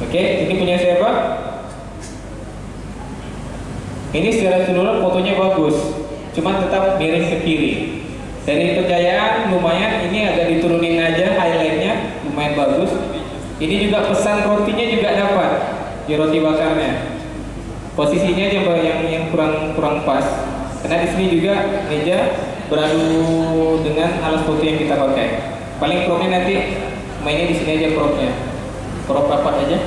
Oke ini punya siapa? Ini secara keseluruhan fotonya bagus cuma tetap miring ke kiri. Dari pencahayaan lumayan. Ini agak diturunin aja highlightnya lumayan bagus. Ini juga pesan rotinya juga dapat di roti bakarnya. Posisinya aja yang yang kurang kurang pas. Karena di sini juga meja beradu dengan alas foto yang kita pakai. Paling cropnya nanti mainnya di sini aja cropnya. Crop rapat aja?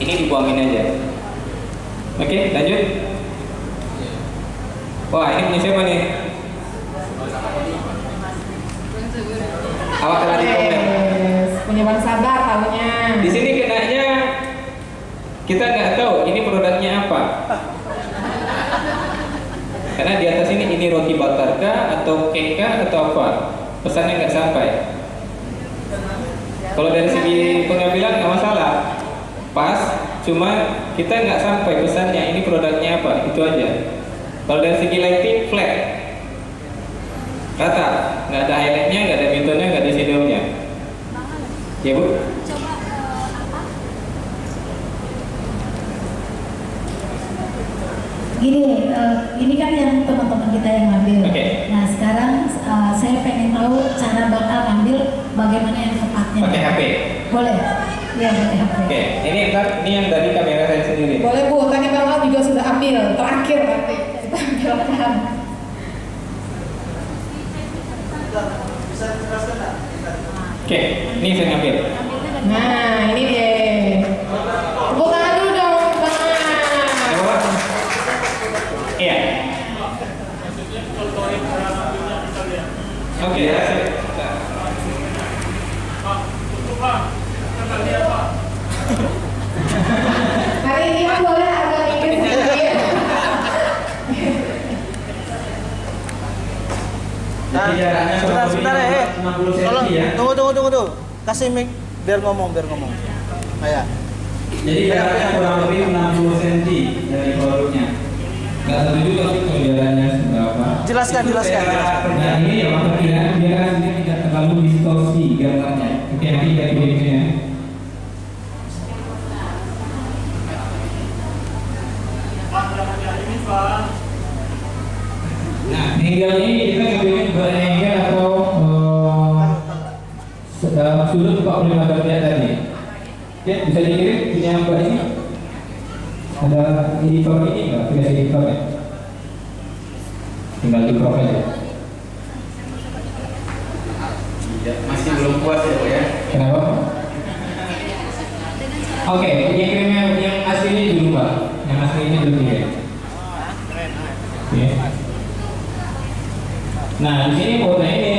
Ini dibuangin aja. Oke lanjut. Wah ini punya siapa nih? Awak telah di komen?
punya Bang Sabar tahunya.
di sini kenanya. Kita nggak tahu ini produknya apa. Karena di atas ini ini roti bakar kah atau cake kah atau apa? Pesannya nggak sampai kalau dari segi pengambilan nggak masalah. Pas cuma kita nggak sampai pesannya ini produknya apa itu aja. Kalau dari segi lighting flat. Rata. Nggak ada highlightnya nggak ada midtone nggak ada shadownya ya bu?
Gini, eh, ini kan yang teman-teman kita yang ngambil.
Oke.
Nah sekarang eh, saya pengen tahu cara bakal ngambil bagaimana yang.
Pakai HP
Boleh? Pakai HP.
Oke, ini ntar ini yang dari kamera saya sendiri.
Boleh Bu, tadi Bang Al juga sudah ambil terakhir nanti. Kita ambilkan.
Oke, ini saya ngambil.
Nah, ini dia. Tepuk tangan dulu dong, Al.
Ada apa? Iya. Oke ya.
Hari ini Mas boleh agak minggir sedikit.
Nah,
Jadi jaraknya
sebentar, sebentar ya. eh.
60 cm
Tolong,
ya.
tunggu, tunggu, tunggu, tunggu. Kasih mic biar ngomong, biar ngomong. Kayak.
Jadi jaraknya kurang lebih 60 cm dari produknya. Nggak tahu juga sih kalau jaraknya seberapa.
Jelaskan, jelaskan.
Nah ini yang perkiraan biar kan ini tidak terlalu distorsi gambarnya. Nanti dari berikutnya. Nah, angle ini kita ngambilnya berangle atau eh, dalam sudut 45 derajat tadi. Oke, bisa dikirim punya mbak ini? Ada editor ini nggak? Tidak editor ya? Tinggal di crop aja. Iya, masih belum puas ya, Bu ya? Kenapa? Oke, yang kirimnya yang asli ini dulu, Pak. Yang asli ini dulu ya. Oke. Nah, di sini foto ini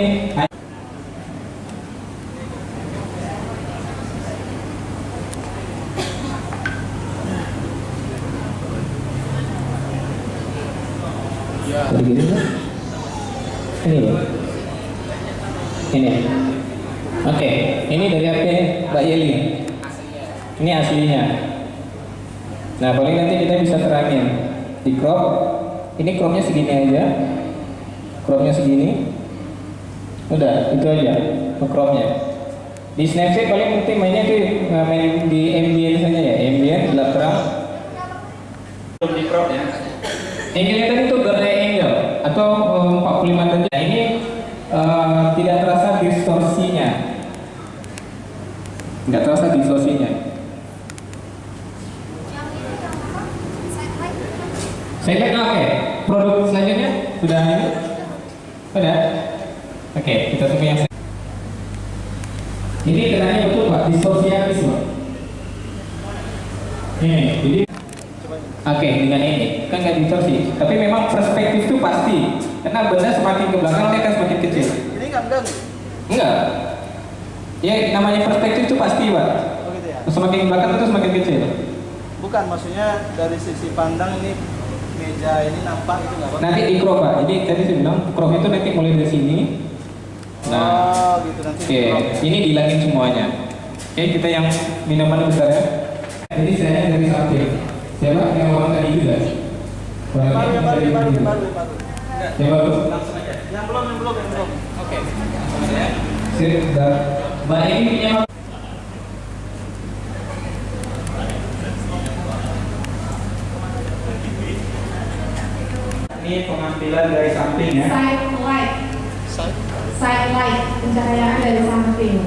Tadi gitu kan? Ini loh. Ini. Oke, ini dari HP Mbak Yeli. Ini aslinya. Nah, paling nanti kita bisa terangin di crop. Ini cropnya segini aja. Cropnya segini. Udah, itu aja cropnya. Di Snapchat paling penting mainnya di eh, main di ambient saja ya, ambient gelap terang. Belum di crop ya. Yang kelihatan itu gradient angle atau eh, 45 derajat. Nah, ini eh, tidak terasa distorsinya. Tidak terasa distorsinya. Saya lihat oke. Produk selanjutnya sudah ini? Sudah. Oke, kita tunggu yang ini kenanya betul Pak, distorsi habis Pak. Ini, jadi Oke, dengan ini kan nggak distorsi, tapi memang perspektif itu pasti. Karena benda semakin ke belakang dia akan semakin kecil.
Ini nggak enggak nih?
Enggak. Ya namanya perspektif itu pasti pak.
Oh gitu ya?
Semakin ke belakang itu semakin kecil.
Bukan, maksudnya dari sisi pandang ini meja ini nampak itu nggak apa?
Nanti di crop pak. Jadi tadi saya bilang crop itu nanti mulai dari sini. Nah,
Oh gitu nanti.
oke,
ya.
ini dihilangin semuanya. Oke, kita yang minuman besar ya. Jadi saya dari samping. Siapa yang orang tadi juga?
Baru, baru, baru, baru, baru.
Baru.
Yang belum, yang belum, yang belum.
Oke. Sip, dah. Mbak ini punya Ini pengambilan dari samping ya.
Side light. Side light, pencahayaan dari samping.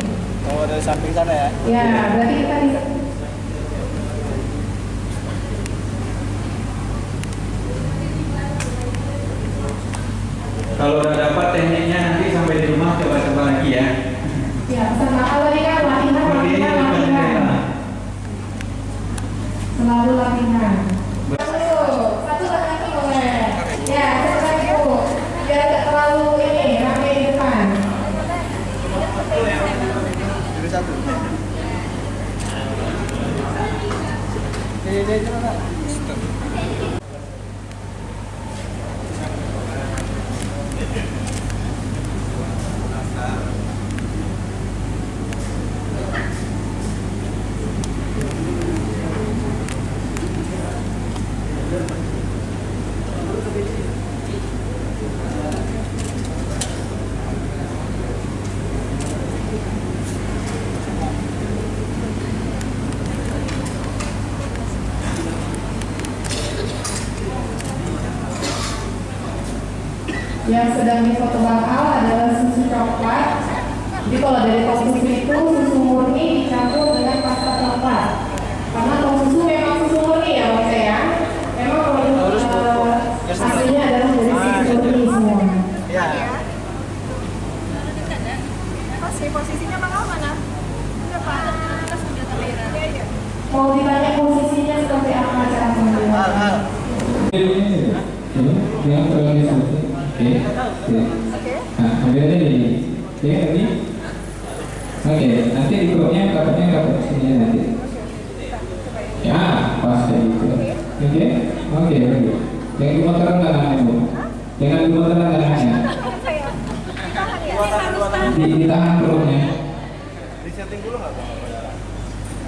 Oh dari samping sana ya?
Ya, berarti kita bisa
Kalau udah dapat tekniknya nanti sampai di rumah coba-coba lagi ya.
Ya, sama kalau ini kan latihan, latihan, latihan. Selalu latihan. Satu, satu lagi boleh. Ya, satu lagi bu. Biar tidak terlalu ini, rame di depan.
Jadi satu. Ini, ini, ini, Pak.
Yang sedang difoto bakal coklat. Jadi kalau dari tong susu itu susu murni dicampur dengan pasta coklat. Karena tong susu memang susu murni ya Bang ya. Memang produk eh, aslinya adalah dari susu murni semua.
Ya.
posisinya bakal mana?
Mau ditanya posisinya seperti apa cara
Hal,
pengambilan?
hal.
Ini yang terorganisasi. Oke. Oke. Nah, ambil aja ini oke tadi oke nanti di grupnya kapatnya kapat sini nanti ya pas kayak gitu oke oke oke jangan gemeteran tangannya bu jangan gemeteran tangannya di, ditahan perutnya
Disetting dulu nggak bang?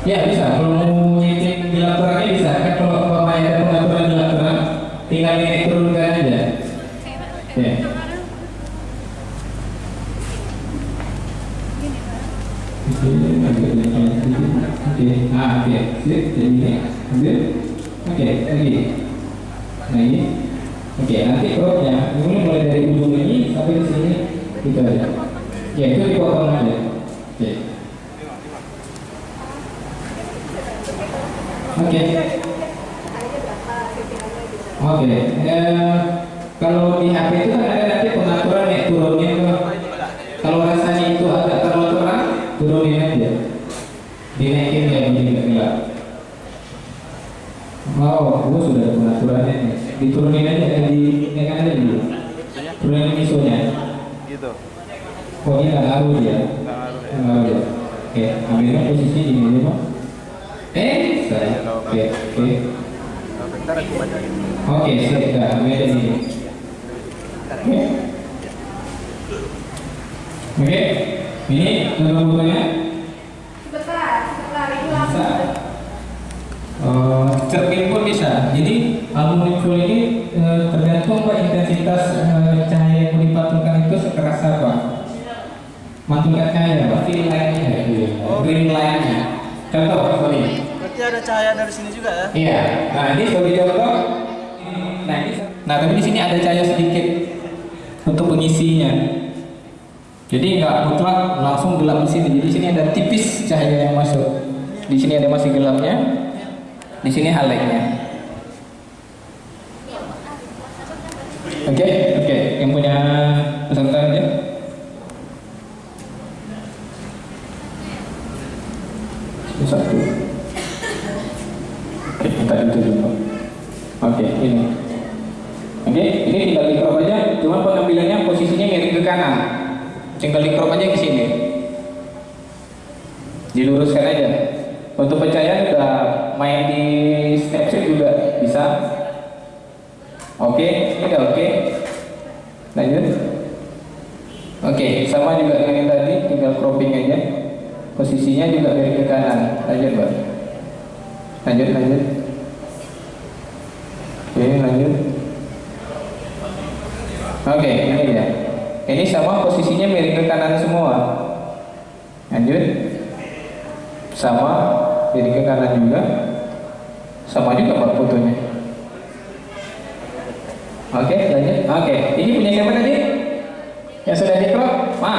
Ya bisa, kalau mau nyeting di laporannya bisa. Kan kalau ada pengaturan di laporan tinggal ini turunkan aja. Ya. Oke, ah oke, sip, jadi ini, ambil, oke, lagi, lagi, oke, nanti cropnya, ini mulai dari ujung ini sampai ke sini, gitu aja, ya itu dipotong aja, oke. Oke. Oke. Eh, kalau di HP itu kan ada nanti pengaturan naik turunnya tuh. Kalau rasanya itu agak terlalu terang, turunin aja. Dinaikin ya begini nggak gelap. Oh, gua sudah ada pengaturannya nih. Diturunin aja, eh, dinaikkan aja dulu. Turunin ISO-nya.
Gitu.
Oh, ini nggak ngaruh dia.
Nggak ngaruh ya.
Nggak ngaruh ya. Oke, ambilnya posisi di sini Pak. Eh, saya. Oke, oke.
Bentar aku baca.
Oke, sudah. Ambil di sini. Oke. Oke. Ini nama bukunya.
Sebentar, sebentar itu
Bisa.
langsung.
Eh, cermin pun bisa. Jadi album full ini eh, tergantung pak intensitas eh, cahaya yang dipantulkan itu sekeras apa. Mantulkan cahaya, pak. Fill line-nya,
Oh.
green line-nya. Contoh, sorry.
Berarti ada cahaya dari sini juga ya?
Iya. Nah ini sebagai contoh. Nah tapi di sini ada cahaya sedikit untuk pengisinya. Jadi nggak mutlak langsung gelap di sini. Di sini ada tipis cahaya yang masuk. Di sini ada masih gelapnya. Di sini highlightnya. Oke, oke. Yang punya peserta aja. Satu. Oke, kita itu dulu. Oke, ini. Oke, ini tinggal di crop aja, cuma pengambilannya posisinya miring ke kanan. Tinggal di crop aja ke sini. Diluruskan aja. Untuk pencahayaan juga main di snapshot juga bisa. Oke, ini udah oke. Lanjut. Oke, sama juga dengan yang tadi, tinggal cropping aja. Posisinya juga miring ke kanan. Lanjut, Mbak. Lanjut, lanjut. Oke, lanjut. Oke, ini dia. Ini sama posisinya miring ke kanan semua. Lanjut. Sama, miring ke kanan juga. Sama juga Pak fotonya. Oke, lanjut. Oke, ini punya siapa tadi? Yang sudah di Ma.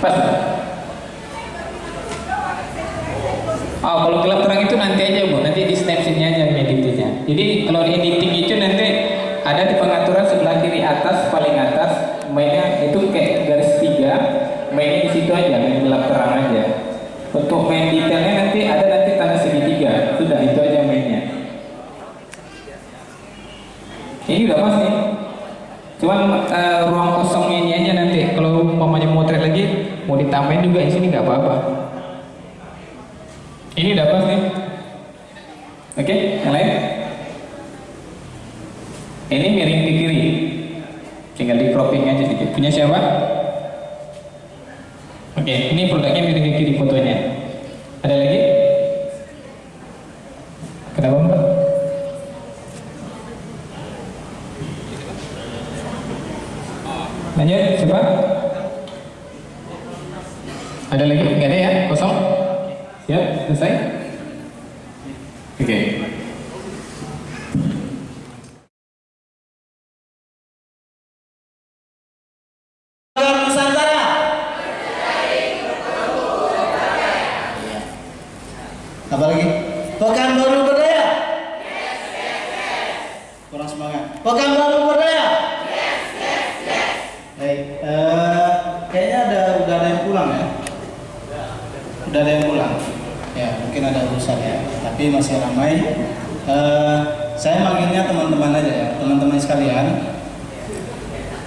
Pas. Oh, kalau gelap terang itu nanti aja bu, nanti di snapshotnya aja editnya. Jadi kalau di editing itu nanti ada di pengaturan sebelah kiri atas paling atas mainnya itu kayak garis tiga, mainnya di situ aja, main gelap terang aja. Untuk main detailnya nanti ada nanti tanda segitiga, sudah itu aja mainnya. Ini udah pas nih. Cuman eh, ruang kosongnya ini aja nanti kalau umpamanya motret lagi mau ditambahin juga di sini nggak apa-apa. Ini udah pas nih. Oke, yang lain? Ini miring ke kiri. Tinggal di cropping aja sedikit. Punya siapa? Oke, ini produknya miring ke kiri fotonya. Ada lagi? Kenapa mbak? Lanjut, siapa? Ada lagi? Nggak ada ya? Kosong? Siap? Selesai? Oke.
Nusantara. Apa lagi? Pekanbaru Berdaya. Kurang semangat. Pekanbaru Berdaya. Baik, eh, kayaknya ada udah ada yang pulang ya. Udah ada yang pulang. Ya, mungkin ada urusan ya. Tapi masih ramai. Eh, saya manggilnya teman-teman aja ya, teman-teman sekalian.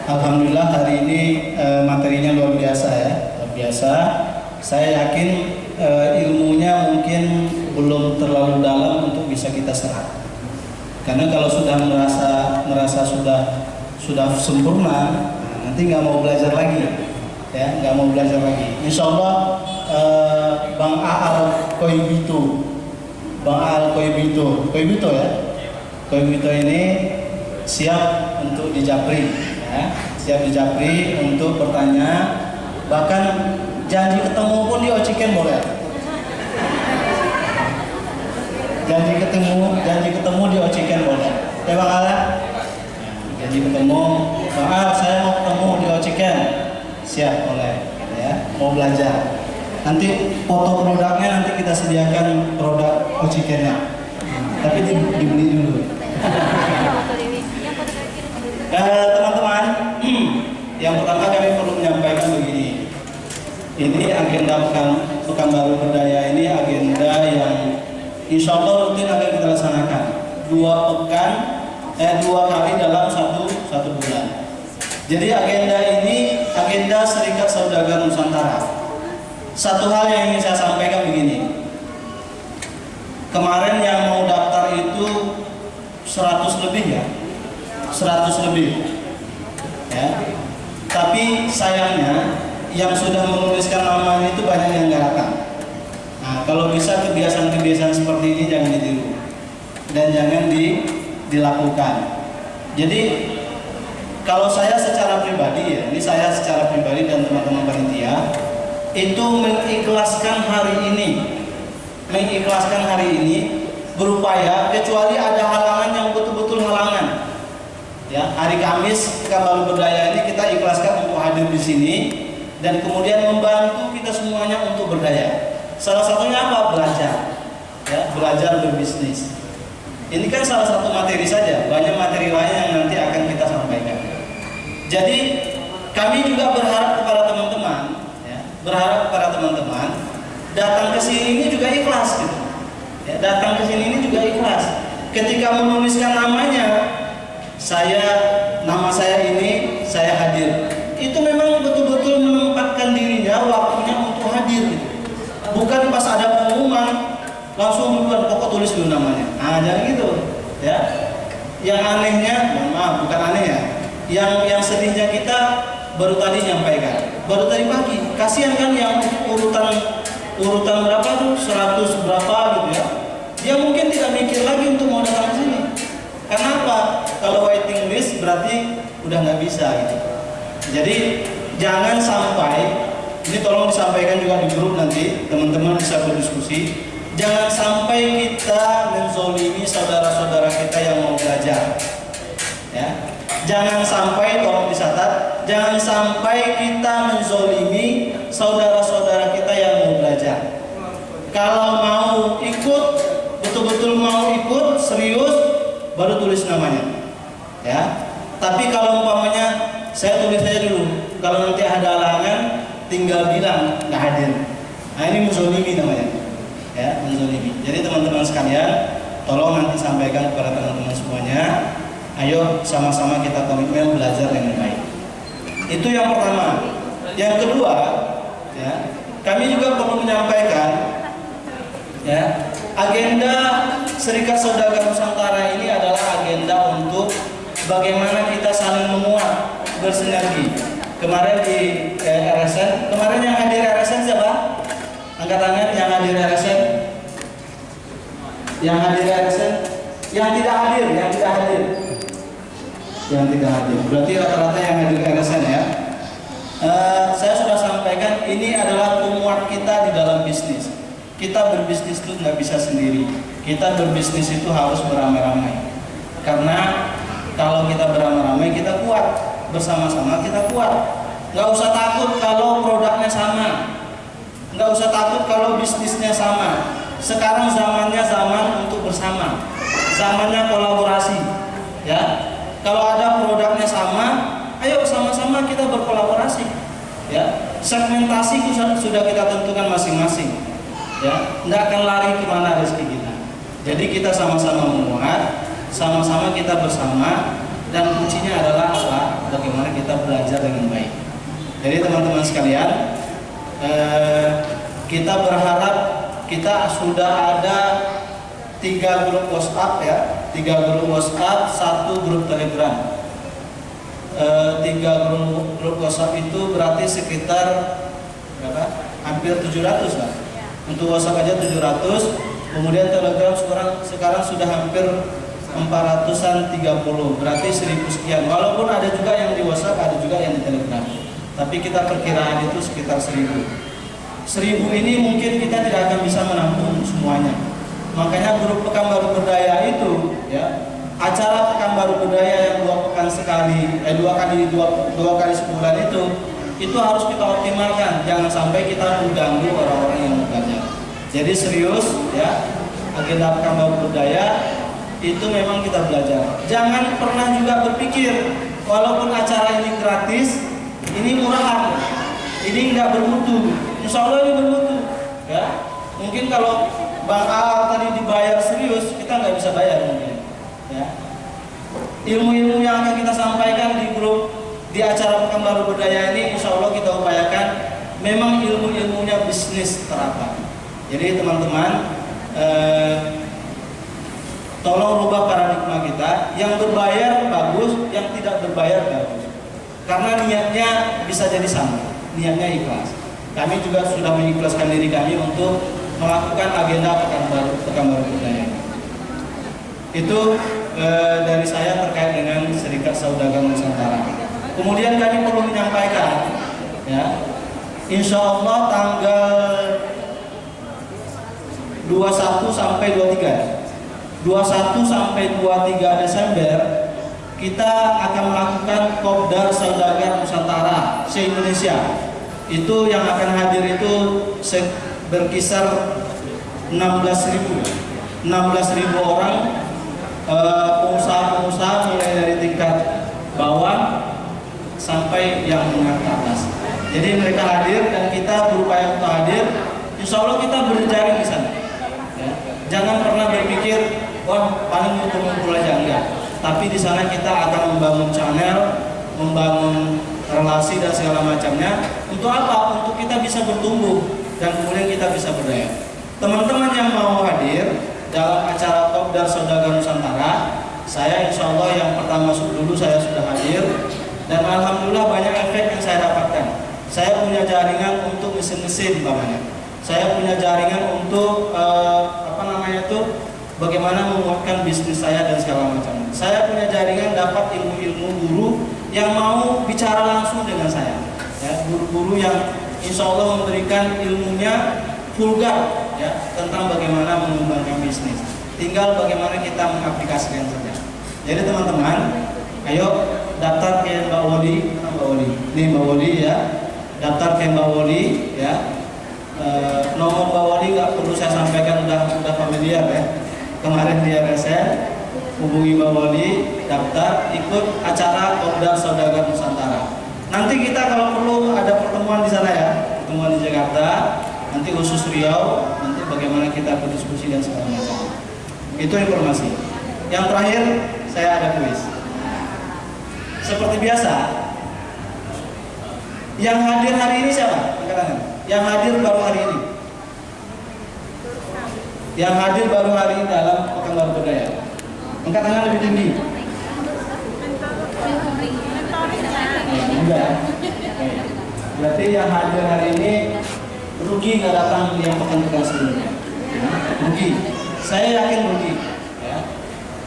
Alhamdulillah hari ini eh, materinya luar biasa ya, luar biasa. Saya yakin eh, ilmunya mungkin belum terlalu dalam untuk bisa kita serap. Karena kalau sudah merasa merasa sudah sudah sempurna, nah, nanti nggak mau belajar lagi, ya nggak mau belajar lagi. Insya Allah eh, Bang Aal Koibito, Bang Aal Koibito, Koibito ya, Koibito ini siap untuk dijapri, ya, siap dijapri untuk bertanya, bahkan janji ketemu pun di Ociken boleh. Janji ketemu, janji ketemu di Ociken boleh. Ya Bang Ala? Janji ketemu, Bang Al saya mau ketemu di Ociken. Siap boleh, gitu ya. Mau belajar. Nanti foto produknya nanti kita sediakan produk Ocikennya. Tapi di, dibeli dulu. Eh, teman-teman, yang pertama kami perlu menyampaikan begini. Ini agenda pekan, pekan baru berdaya ini agenda yang insya Allah rutin akan kita laksanakan dua pekan, eh dua kali dalam satu satu bulan. Jadi agenda ini agenda Serikat Saudagar Nusantara. Satu hal yang ingin saya sampaikan begini. Kemarin yang mau daftar itu 100 lebih ya, 100 lebih. Ya. Tapi sayangnya yang sudah menuliskan namanya itu banyak yang nggak datang. Kalau bisa kebiasaan-kebiasaan seperti ini jangan ditiru dan jangan di, dilakukan. Jadi kalau saya secara pribadi ya, ini saya secara pribadi dan teman-teman panitia itu mengikhlaskan hari ini, mengikhlaskan hari ini berupaya kecuali ada halangan yang betul-betul halangan. Ya, hari Kamis baru berdaya ini kita ikhlaskan untuk hadir di sini dan kemudian membantu kita semuanya untuk berdaya. Salah satunya apa? Belajar. Ya, belajar berbisnis. Ini kan salah satu materi saja, banyak materi lain yang nanti akan kita sampaikan. Jadi kami juga berharap kepada teman-teman, ya, berharap kepada teman-teman datang ke sini ini juga ikhlas gitu. Ya, datang ke sini ini juga ikhlas. Ketika menuliskan namanya, saya nama saya ini saya hadir. Itu memang betul-betul menempatkan dirinya waktunya untuk hadir gitu. Bukan pas ada pengumuman langsung duluan pokok tulis dulu namanya. Ah jangan gitu ya. Yang anehnya, mohon maaf bukan aneh ya. Yang yang sedihnya kita baru tadi nyampaikan, baru tadi pagi. Kasihan kan yang urutan urutan berapa tuh 100 berapa gitu ya. Dia mungkin tidak mikir lagi untuk mau datang ke sini. Kenapa? Kalau waiting list berarti udah nggak bisa gitu. Jadi jangan sampai ini tolong disampaikan juga di grup nanti teman-teman bisa berdiskusi. Jangan sampai kita menzolimi saudara-saudara kita yang mau belajar. Ya, jangan sampai tolong dicatat, jangan sampai kita menzolimi saudara-saudara kita yang mau belajar. Kalau mau ikut, betul-betul mau ikut serius, baru tulis namanya. Ya, tapi kalau umpamanya saya tulis saja dulu. Kalau nanti ada halangan, tinggal bilang nggak hadir. Nah ini menzolimi namanya. Ya, menzolimi. Jadi teman-teman sekalian, tolong nanti sampaikan kepada teman-teman semuanya. Ayo sama-sama kita komitmen belajar dengan baik. Itu yang pertama. Yang kedua, ya, kami juga perlu menyampaikan ya, agenda Serikat Saudagar Nusantara ini adalah agenda untuk bagaimana kita saling menguat, bersinergi. Kemarin di eh, RSN, kemarin yang hadir RSN siapa? Angkat tangan yang hadir RSN. Yang hadir RSN, yang tidak hadir, yang tidak hadir. Yang tidak hadir. Berarti rata-rata yang hadir RSN ya. Eh, saya sudah sampaikan ini adalah penguat kita di dalam bisnis. Kita berbisnis itu nggak bisa sendiri. Kita berbisnis itu harus beramai-ramai. Karena kalau kita beramai-ramai kita kuat. Bersama-sama kita kuat. Nggak usah takut kalau produknya sama. Nggak usah takut kalau bisnisnya sama. Sekarang zamannya zaman untuk bersama. Zamannya kolaborasi. Ya. Kalau ada produknya sama, ayo sama-sama kita berkolaborasi. Ya. Segmentasi sudah kita tentukan masing-masing. Ya, nggak akan lari ke mana rezeki kita. Jadi kita sama-sama menguat, sama-sama kita bersama, dan kuncinya adalah apa? bagaimana kita belajar dengan baik. Jadi teman-teman sekalian, eh, kita berharap kita sudah ada tiga grup WhatsApp ya, tiga grup WhatsApp, satu grup Telegram. Eh, tiga grup, grup WhatsApp itu berarti sekitar berapa? Hampir 700 lah. Untuk WhatsApp aja 700, kemudian Telegram sekarang sekarang sudah hampir 400-an 30, berarti 1000 sekian. Walaupun ada juga yang di WhatsApp, ada juga yang di Telegram. Tapi kita perkiraan itu sekitar 1000. 1000 ini mungkin kita tidak akan bisa menampung semuanya. Makanya grup Pekanbaru Berdaya itu ya, acara Pekanbaru Berdaya yang dua pekan sekali, eh dua kali dua, dua kali sebulan itu itu harus kita optimalkan. Jangan sampai kita mengganggu orang-orang yang belajar. Jadi serius ya, agenda Pekanbaru Berdaya itu memang kita belajar. Jangan pernah juga berpikir walaupun acara ini gratis, ini murahan, ini nggak bermutu. Insya Allah ini bermutu. Ya, mungkin kalau Bang Al tadi dibayar serius, kita nggak bisa bayar mungkin. Ya, ilmu-ilmu yang akan kita sampaikan di grup di acara Pekanbaru Berdaya ini, insya Allah kita upayakan memang ilmu-ilmunya bisnis terapkan. Jadi teman-teman. Eh, tolong rubah paradigma kita. Yang berbayar bagus yang tidak berbayar bagus. Karena niatnya bisa jadi sama. Niatnya ikhlas. Kami juga sudah mengikhlaskan diri kami untuk melakukan agenda pekan baru pekan baru budaya. Itu e, dari saya terkait dengan Serikat Saudagar Nusantara. Kemudian kami perlu menyampaikan ya Insya Allah tanggal 21 sampai 23 21 sampai 23 Desember kita akan melakukan Kopdar Saudagar Nusantara se-Indonesia. Itu yang akan hadir itu berkisar 16.000 16.000 orang pengusaha-pengusaha mulai dari tingkat bawah sampai yang menengah atas. Jadi mereka hadir dan kita berupaya untuk hadir. Insya Allah kita berjaring di sana. Ya. Jangan pernah ngumpul-ngumpul aja enggak. Tapi di sana kita akan membangun channel membangun relasi dan segala macamnya. Untuk apa? Untuk kita bisa bertumbuh dan kemudian kita bisa berdaya. Teman-teman yang mau hadir dalam acara top dan saudagar nusantara saya insya Allah yang pertama dulu saya sudah hadir. Dan alhamdulillah banyak efek yang saya dapatkan. Saya punya jaringan untuk mesin-mesin bapaknya saya punya jaringan untuk uh, apa namanya itu bagaimana menguatkan bisnis saya dan segala macam. Saya punya jaringan dapat ilmu-ilmu guru yang mau bicara langsung dengan saya. Ya, guru-guru yang insya Allah memberikan ilmunya vulgar ya tentang bagaimana mengembangkan bisnis. Tinggal bagaimana kita mengaplikasikan saja. Jadi teman-teman, ayo daftar ke Mbak Woli, Mbak Woli, ini Mbak Woli ya, daftar ke Mbak Woli ya. E, nomor Mbak Woli nggak perlu saya sampaikan udah udah familiar ya kemarin di RSN hubungi Mbak Wali daftar ikut acara Kopdar Saudagar Nusantara. Nanti kita kalau perlu ada pertemuan di sana ya pertemuan di Jakarta nanti khusus Riau nanti bagaimana kita berdiskusi dan macam itu informasi. Yang terakhir saya ada kuis. Seperti biasa yang hadir hari ini siapa? yang hadir baru hari ini yang hadir baru hari ini dalam Pekan Budaya. Angkat tangan lebih tinggi. Enggak. Berarti yang hadir hari ini rugi nggak datang yang pekan-pekan sebelumnya. Rugi. Saya yakin rugi. Ya.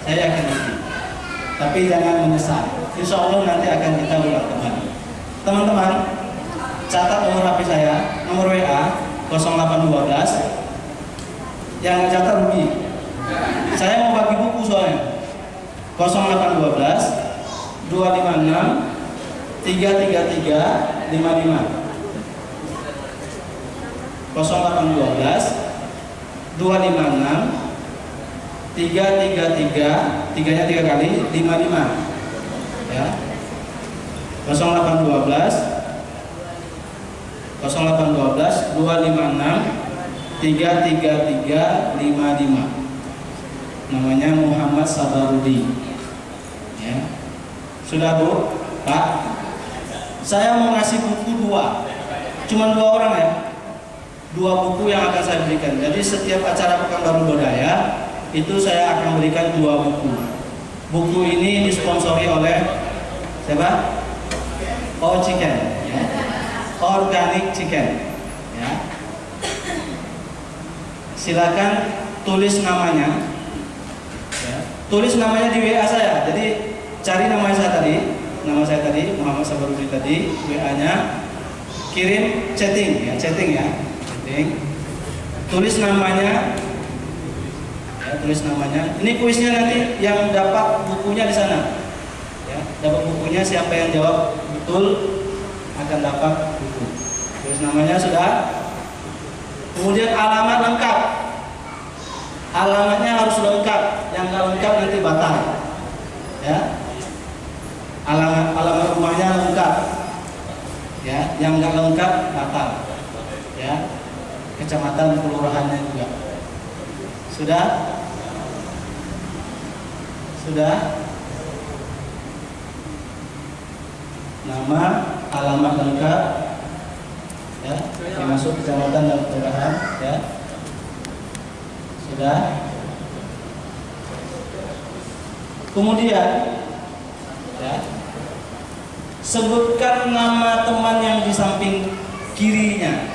Saya yakin rugi. Tapi jangan menyesal. Insya Allah nanti akan kita ulang kembali. Teman-teman, catat nomor HP saya, nomor WA 0812 yang catat rugi. Saya mau bagi buku soalnya. 0812 256 333 55 0812 256 333 tiganya tiga kali 55 ya. 0812 0812 256 33355 namanya Muhammad Sabarudi ya sudah Bu Pak, saya mau ngasih buku dua, cuma dua orang ya, dua buku yang akan saya berikan. Jadi setiap acara Pekanbaru Budaya itu saya akan berikan dua buku. Buku ini disponsori oleh siapa? Oh Chicken, ya. Organic Chicken. Ya. Silakan tulis namanya. Ya. Tulis namanya di WA saya. Jadi cari nama saya tadi, nama saya tadi Muhammad Sabarudin tadi, WA-nya kirim chatting ya, chatting ya, chatting. Tulis namanya, ya, tulis namanya. Ini kuisnya nanti yang dapat bukunya di sana. Ya, dapat bukunya siapa yang jawab betul akan dapat buku. Tulis namanya sudah. Kemudian alamat lengkap. Alamatnya harus lengkap. Yang nggak lengkap nanti batal. Ya. Alamat alamat rumahnya lengkap. Ya, yang nggak lengkap batal. Ya. Kecamatan kelurahannya juga. Sudah? Sudah? Nama, alamat lengkap, ya, termasuk kecamatan dan kelurahan, ya. Sudah? Kemudian, ya, sebutkan nama teman yang di samping kirinya.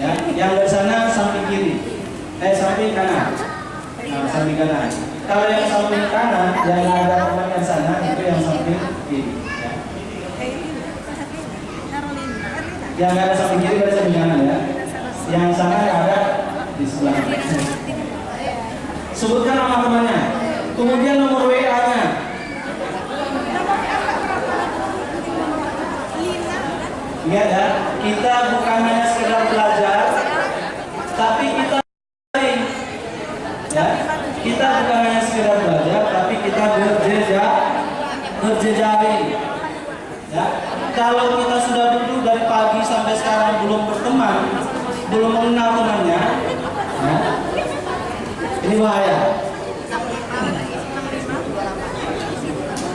Ya, yang dari sana samping kiri, eh samping kanan, nah, samping kanan. Kalau yang samping kanan, yang ada teman yang sana itu yang samping kiri. Ya. Yang ada samping kiri berarti samping kanan ya. Yang sana ada di sebelah. Sebutkan nama temannya. Kemudian nomor WA-nya. Ingat ya, kita bukan hanya sekedar belajar, tapi kita ya, kita bukan hanya sekedar belajar, tapi kita berjejak, berjejaring. Ya, kalau kita sudah duduk dari pagi sampai sekarang belum berteman, belum mengenal temannya, ya, ini bahaya.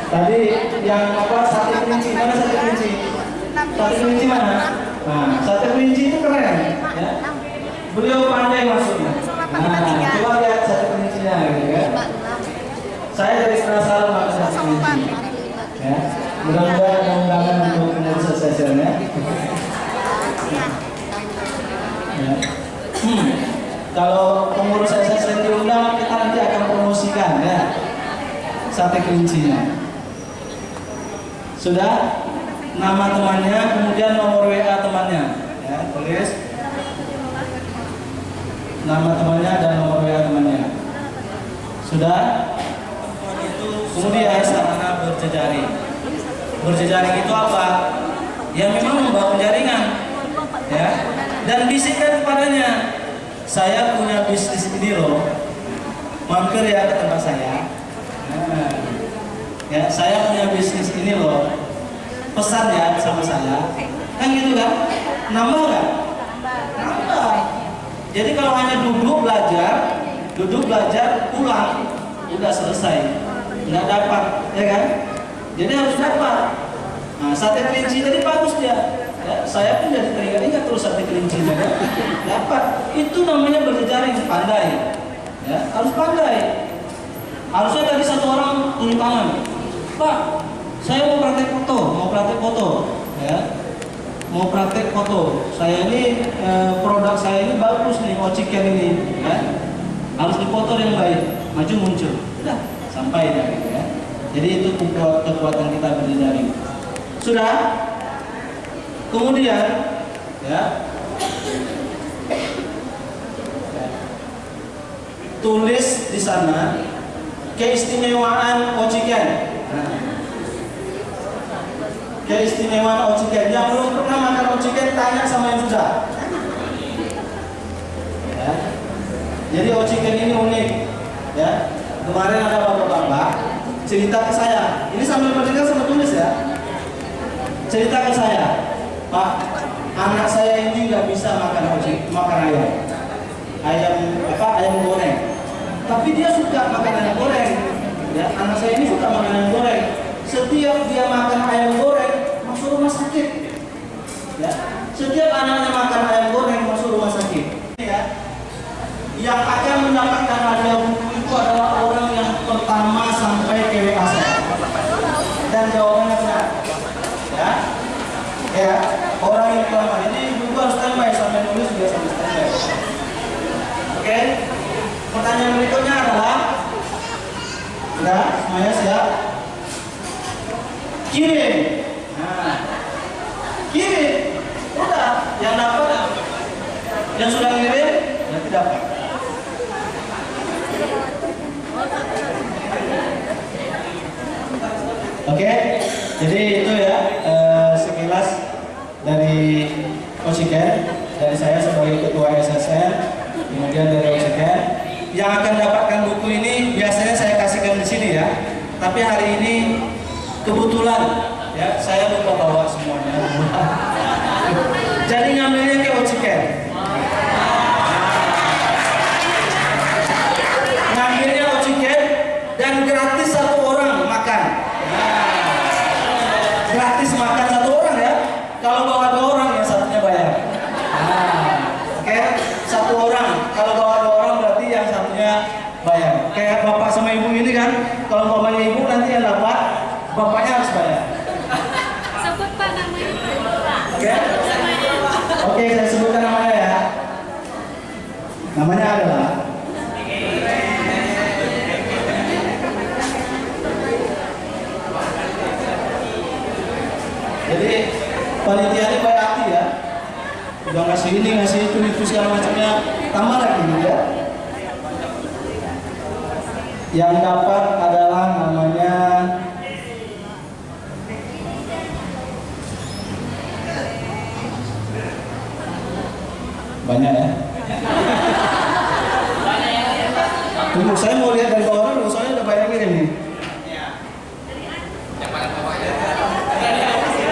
Tadi yang apa sate kelinci mana sate kelinci? Sate kelinci mana? Nah, sate kelinci itu keren, ya. Beliau pandai masuknya. Nah, coba lihat sate kelincinya, gitu kan? Saya dari penasaran makan sate kelinci. Ya, mudah-mudahan ada Ya. Hmm. Kalau pengurus SSN diundang, kita nanti akan promosikan ya sate kelincinya. Sudah nama temannya, kemudian nomor WA temannya, ya tulis nama temannya dan nomor WA temannya. Sudah? Kemudian sarana berjejaring. Berjejaring itu apa? Ya memang membangun jaringan, ya. Dan bisikkan kepadanya, saya punya bisnis ini loh, mampir ya ke tempat saya. Nah, ya saya punya bisnis ini loh. Pesan ya sama saya. Kan gitu kan? Nambah nggak? Nambah. Jadi kalau hanya duduk belajar duduk belajar pulang udah selesai. Nggak dapat ya kan? Jadi harus dapat nah sate kelinci tadi bagus dia ya, saya pun jadi teringat ingat terus sate kelinci kan? dapat itu namanya berjejaring pandai ya harus pandai harusnya tadi satu orang turun tangan Pak, saya mau praktek foto, mau praktek foto, ya, mau praktek foto. Saya ini e, produk saya ini bagus nih, ociken ini, ya, harus dipoto yang baik, maju muncul, udah sampai gitu ya. Jadi itu kekuatan kita berjejaring. Sudah? Kemudian, ya, tulis di sana keistimewaan ociken. Nah, keistimewaan ociken yang belum pernah makan ociken tanya sama yang sudah. Ya. Jadi ociken ini unik. Ya, kemarin ada bapak-bapak cerita ke saya. Ini sambil mendengar sama tulis ya. Cerita ke saya, Pak, anak saya ini nggak bisa makan ociken, makan ayam, ayam apa ayam goreng tapi dia suka makan ayam goreng ya anak saya ini suka makan ayam goreng setiap dia makan ayam goreng masuk rumah sakit. Ya. Setiap anaknya makan ayam goreng masuk rumah sakit. Ya. Yang akan mendapatkan buku itu adalah orang yang pertama sampai ke WA. Dan. Ya. Ya, orang yang pertama ini buku harus standby sampai nulis juga sampai standby. Oke. Pertanyaan berikutnya adalah Sudah, semuanya siap? Kirim. Nah, kirim. Udah, yang dapat yang sudah ngirim nanti dapat. Oke, jadi itu ya eh, sekilas dari Oksigen dari saya sebagai ketua SSN, kemudian dari Oksigen yang akan dapatkan buku ini biasanya saya kasihkan di sini ya. Tapi hari ini kebetulan ya saya lupa bawa semuanya. Jadi ngambilnya ke Oksigen. Ngambilnya Oksigen dan gratis satu orang makan. Gratis makan satu orang ya. Kalau bawa dua orang ya satunya bayar. Nah, Oke, satu orang. Kalau bawa dua orang berarti yang satunya bayar. Kayak bapak sama ibu ini kan, kalau mamanya ibu nanti yang dapat, bapaknya harus bayar.
Sebut Pak namanya.
Oke? Oke, saya sebutkan namanya ya. Namanya adalah Jadi panitia ini baik hati ya. Udah ngasih ini, ngasih itu, itu segala macamnya. Tambah lagi ya. Yang dapat adalah namanya banyak ya. Tunggu, saya mau lihat dari bawah dulu, soalnya udah banyak ini nih.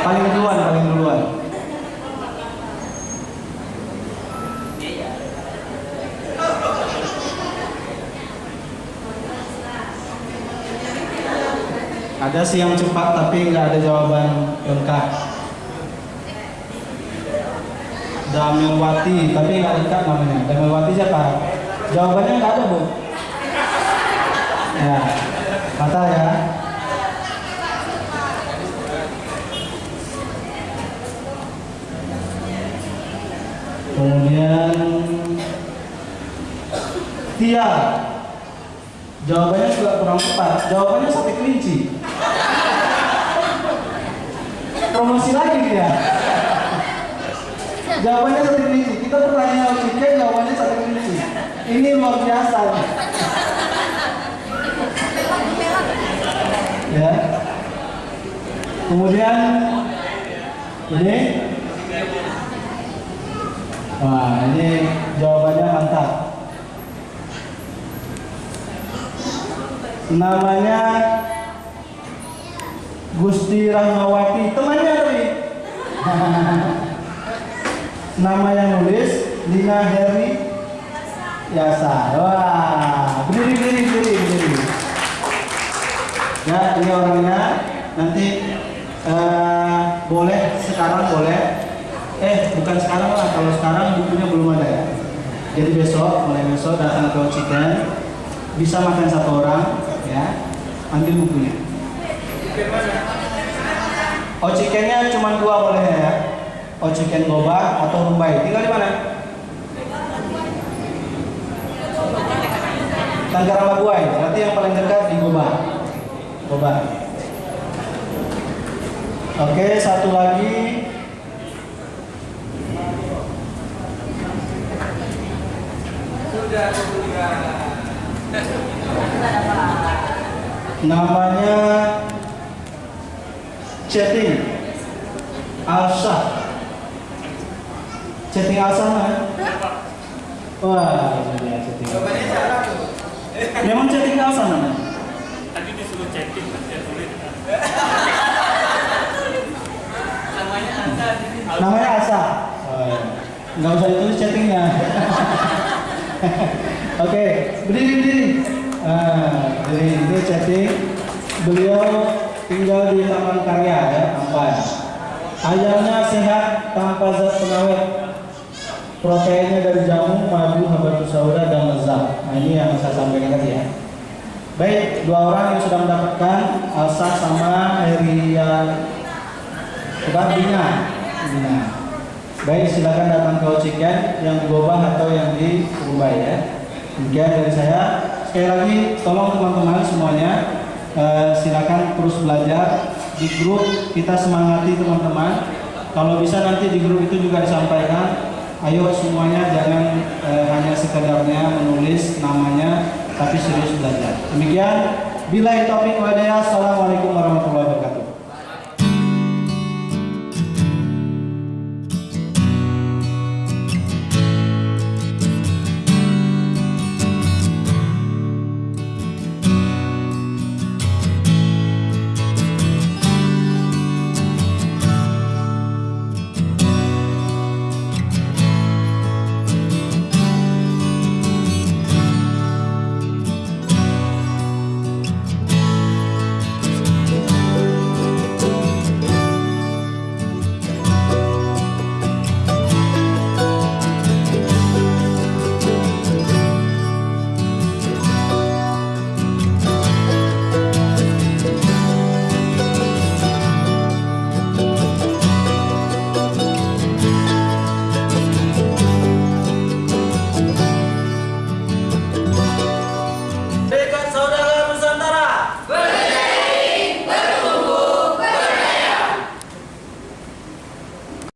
Paling duluan, paling duluan. Sih yang cepat tapi nggak ada jawaban lengkap. Damelwati, tapi nggak lengkap namanya. Damelwati siapa? Jawabannya nggak ada bu. Ya, kata ya. Kemudian Tia. Jawabannya juga kurang tepat. Jawabannya sate kelinci. Promosi lagi dia. Jawabannya sate kelinci. Kita pertanyaan Oke, jawabannya sate kelinci. Ini luar biasa. Ya. Kemudian ini Wah, ini jawabannya mantap. Namanya Gusti Rahmawati, temannya tapi. Nama yang nulis Lina Heri Yasa. Wah, berdiri, berdiri, berdiri, berdiri. Ya, ini orangnya. Nanti eh, boleh sekarang boleh eh bukan sekarang lah kalau sekarang bukunya belum ada ya jadi besok mulai besok datang ke Ochiken bisa makan satu orang ya ambil bukunya Ochikennya cuma dua boleh ya? Ochiken Boba atau Rumbai. Tinggal di mana? Tanggara Labuai berarti yang paling dekat di Boba. Boba. Oke satu lagi. Namanya chatting Alsa chatting Alsa mana? wah ini dia chatting memang chatting Alsa mana?
Tadi disuruh chatting, saya sulit.
namanya Alsa oh, iya. nggak usah ditulis chattingnya Oke, berdiri berdiri. Ah, jadi ini chatting. Beliau tinggal di Taman Karya ya, Ampan. Ayamnya sehat tanpa zat pengawet. Proteinnya dari jamu, madu, habatus sauda, dan lezat. Nah ini yang saya sampaikan tadi ya. Baik, dua orang yang sudah mendapatkan Alsa sama Eria Bina. Bina. Baik, silakan datang ke Ociken yang di Gobang atau yang di Ubay ya. Demikian dari saya. Sekali lagi, tolong teman-teman semuanya eh, silakan terus belajar di grup kita semangati teman-teman. Kalau bisa nanti di grup itu juga disampaikan. Ayo semuanya jangan eh, hanya sekedarnya menulis namanya, tapi serius belajar. Demikian. Bila topik wadaya. Assalamualaikum.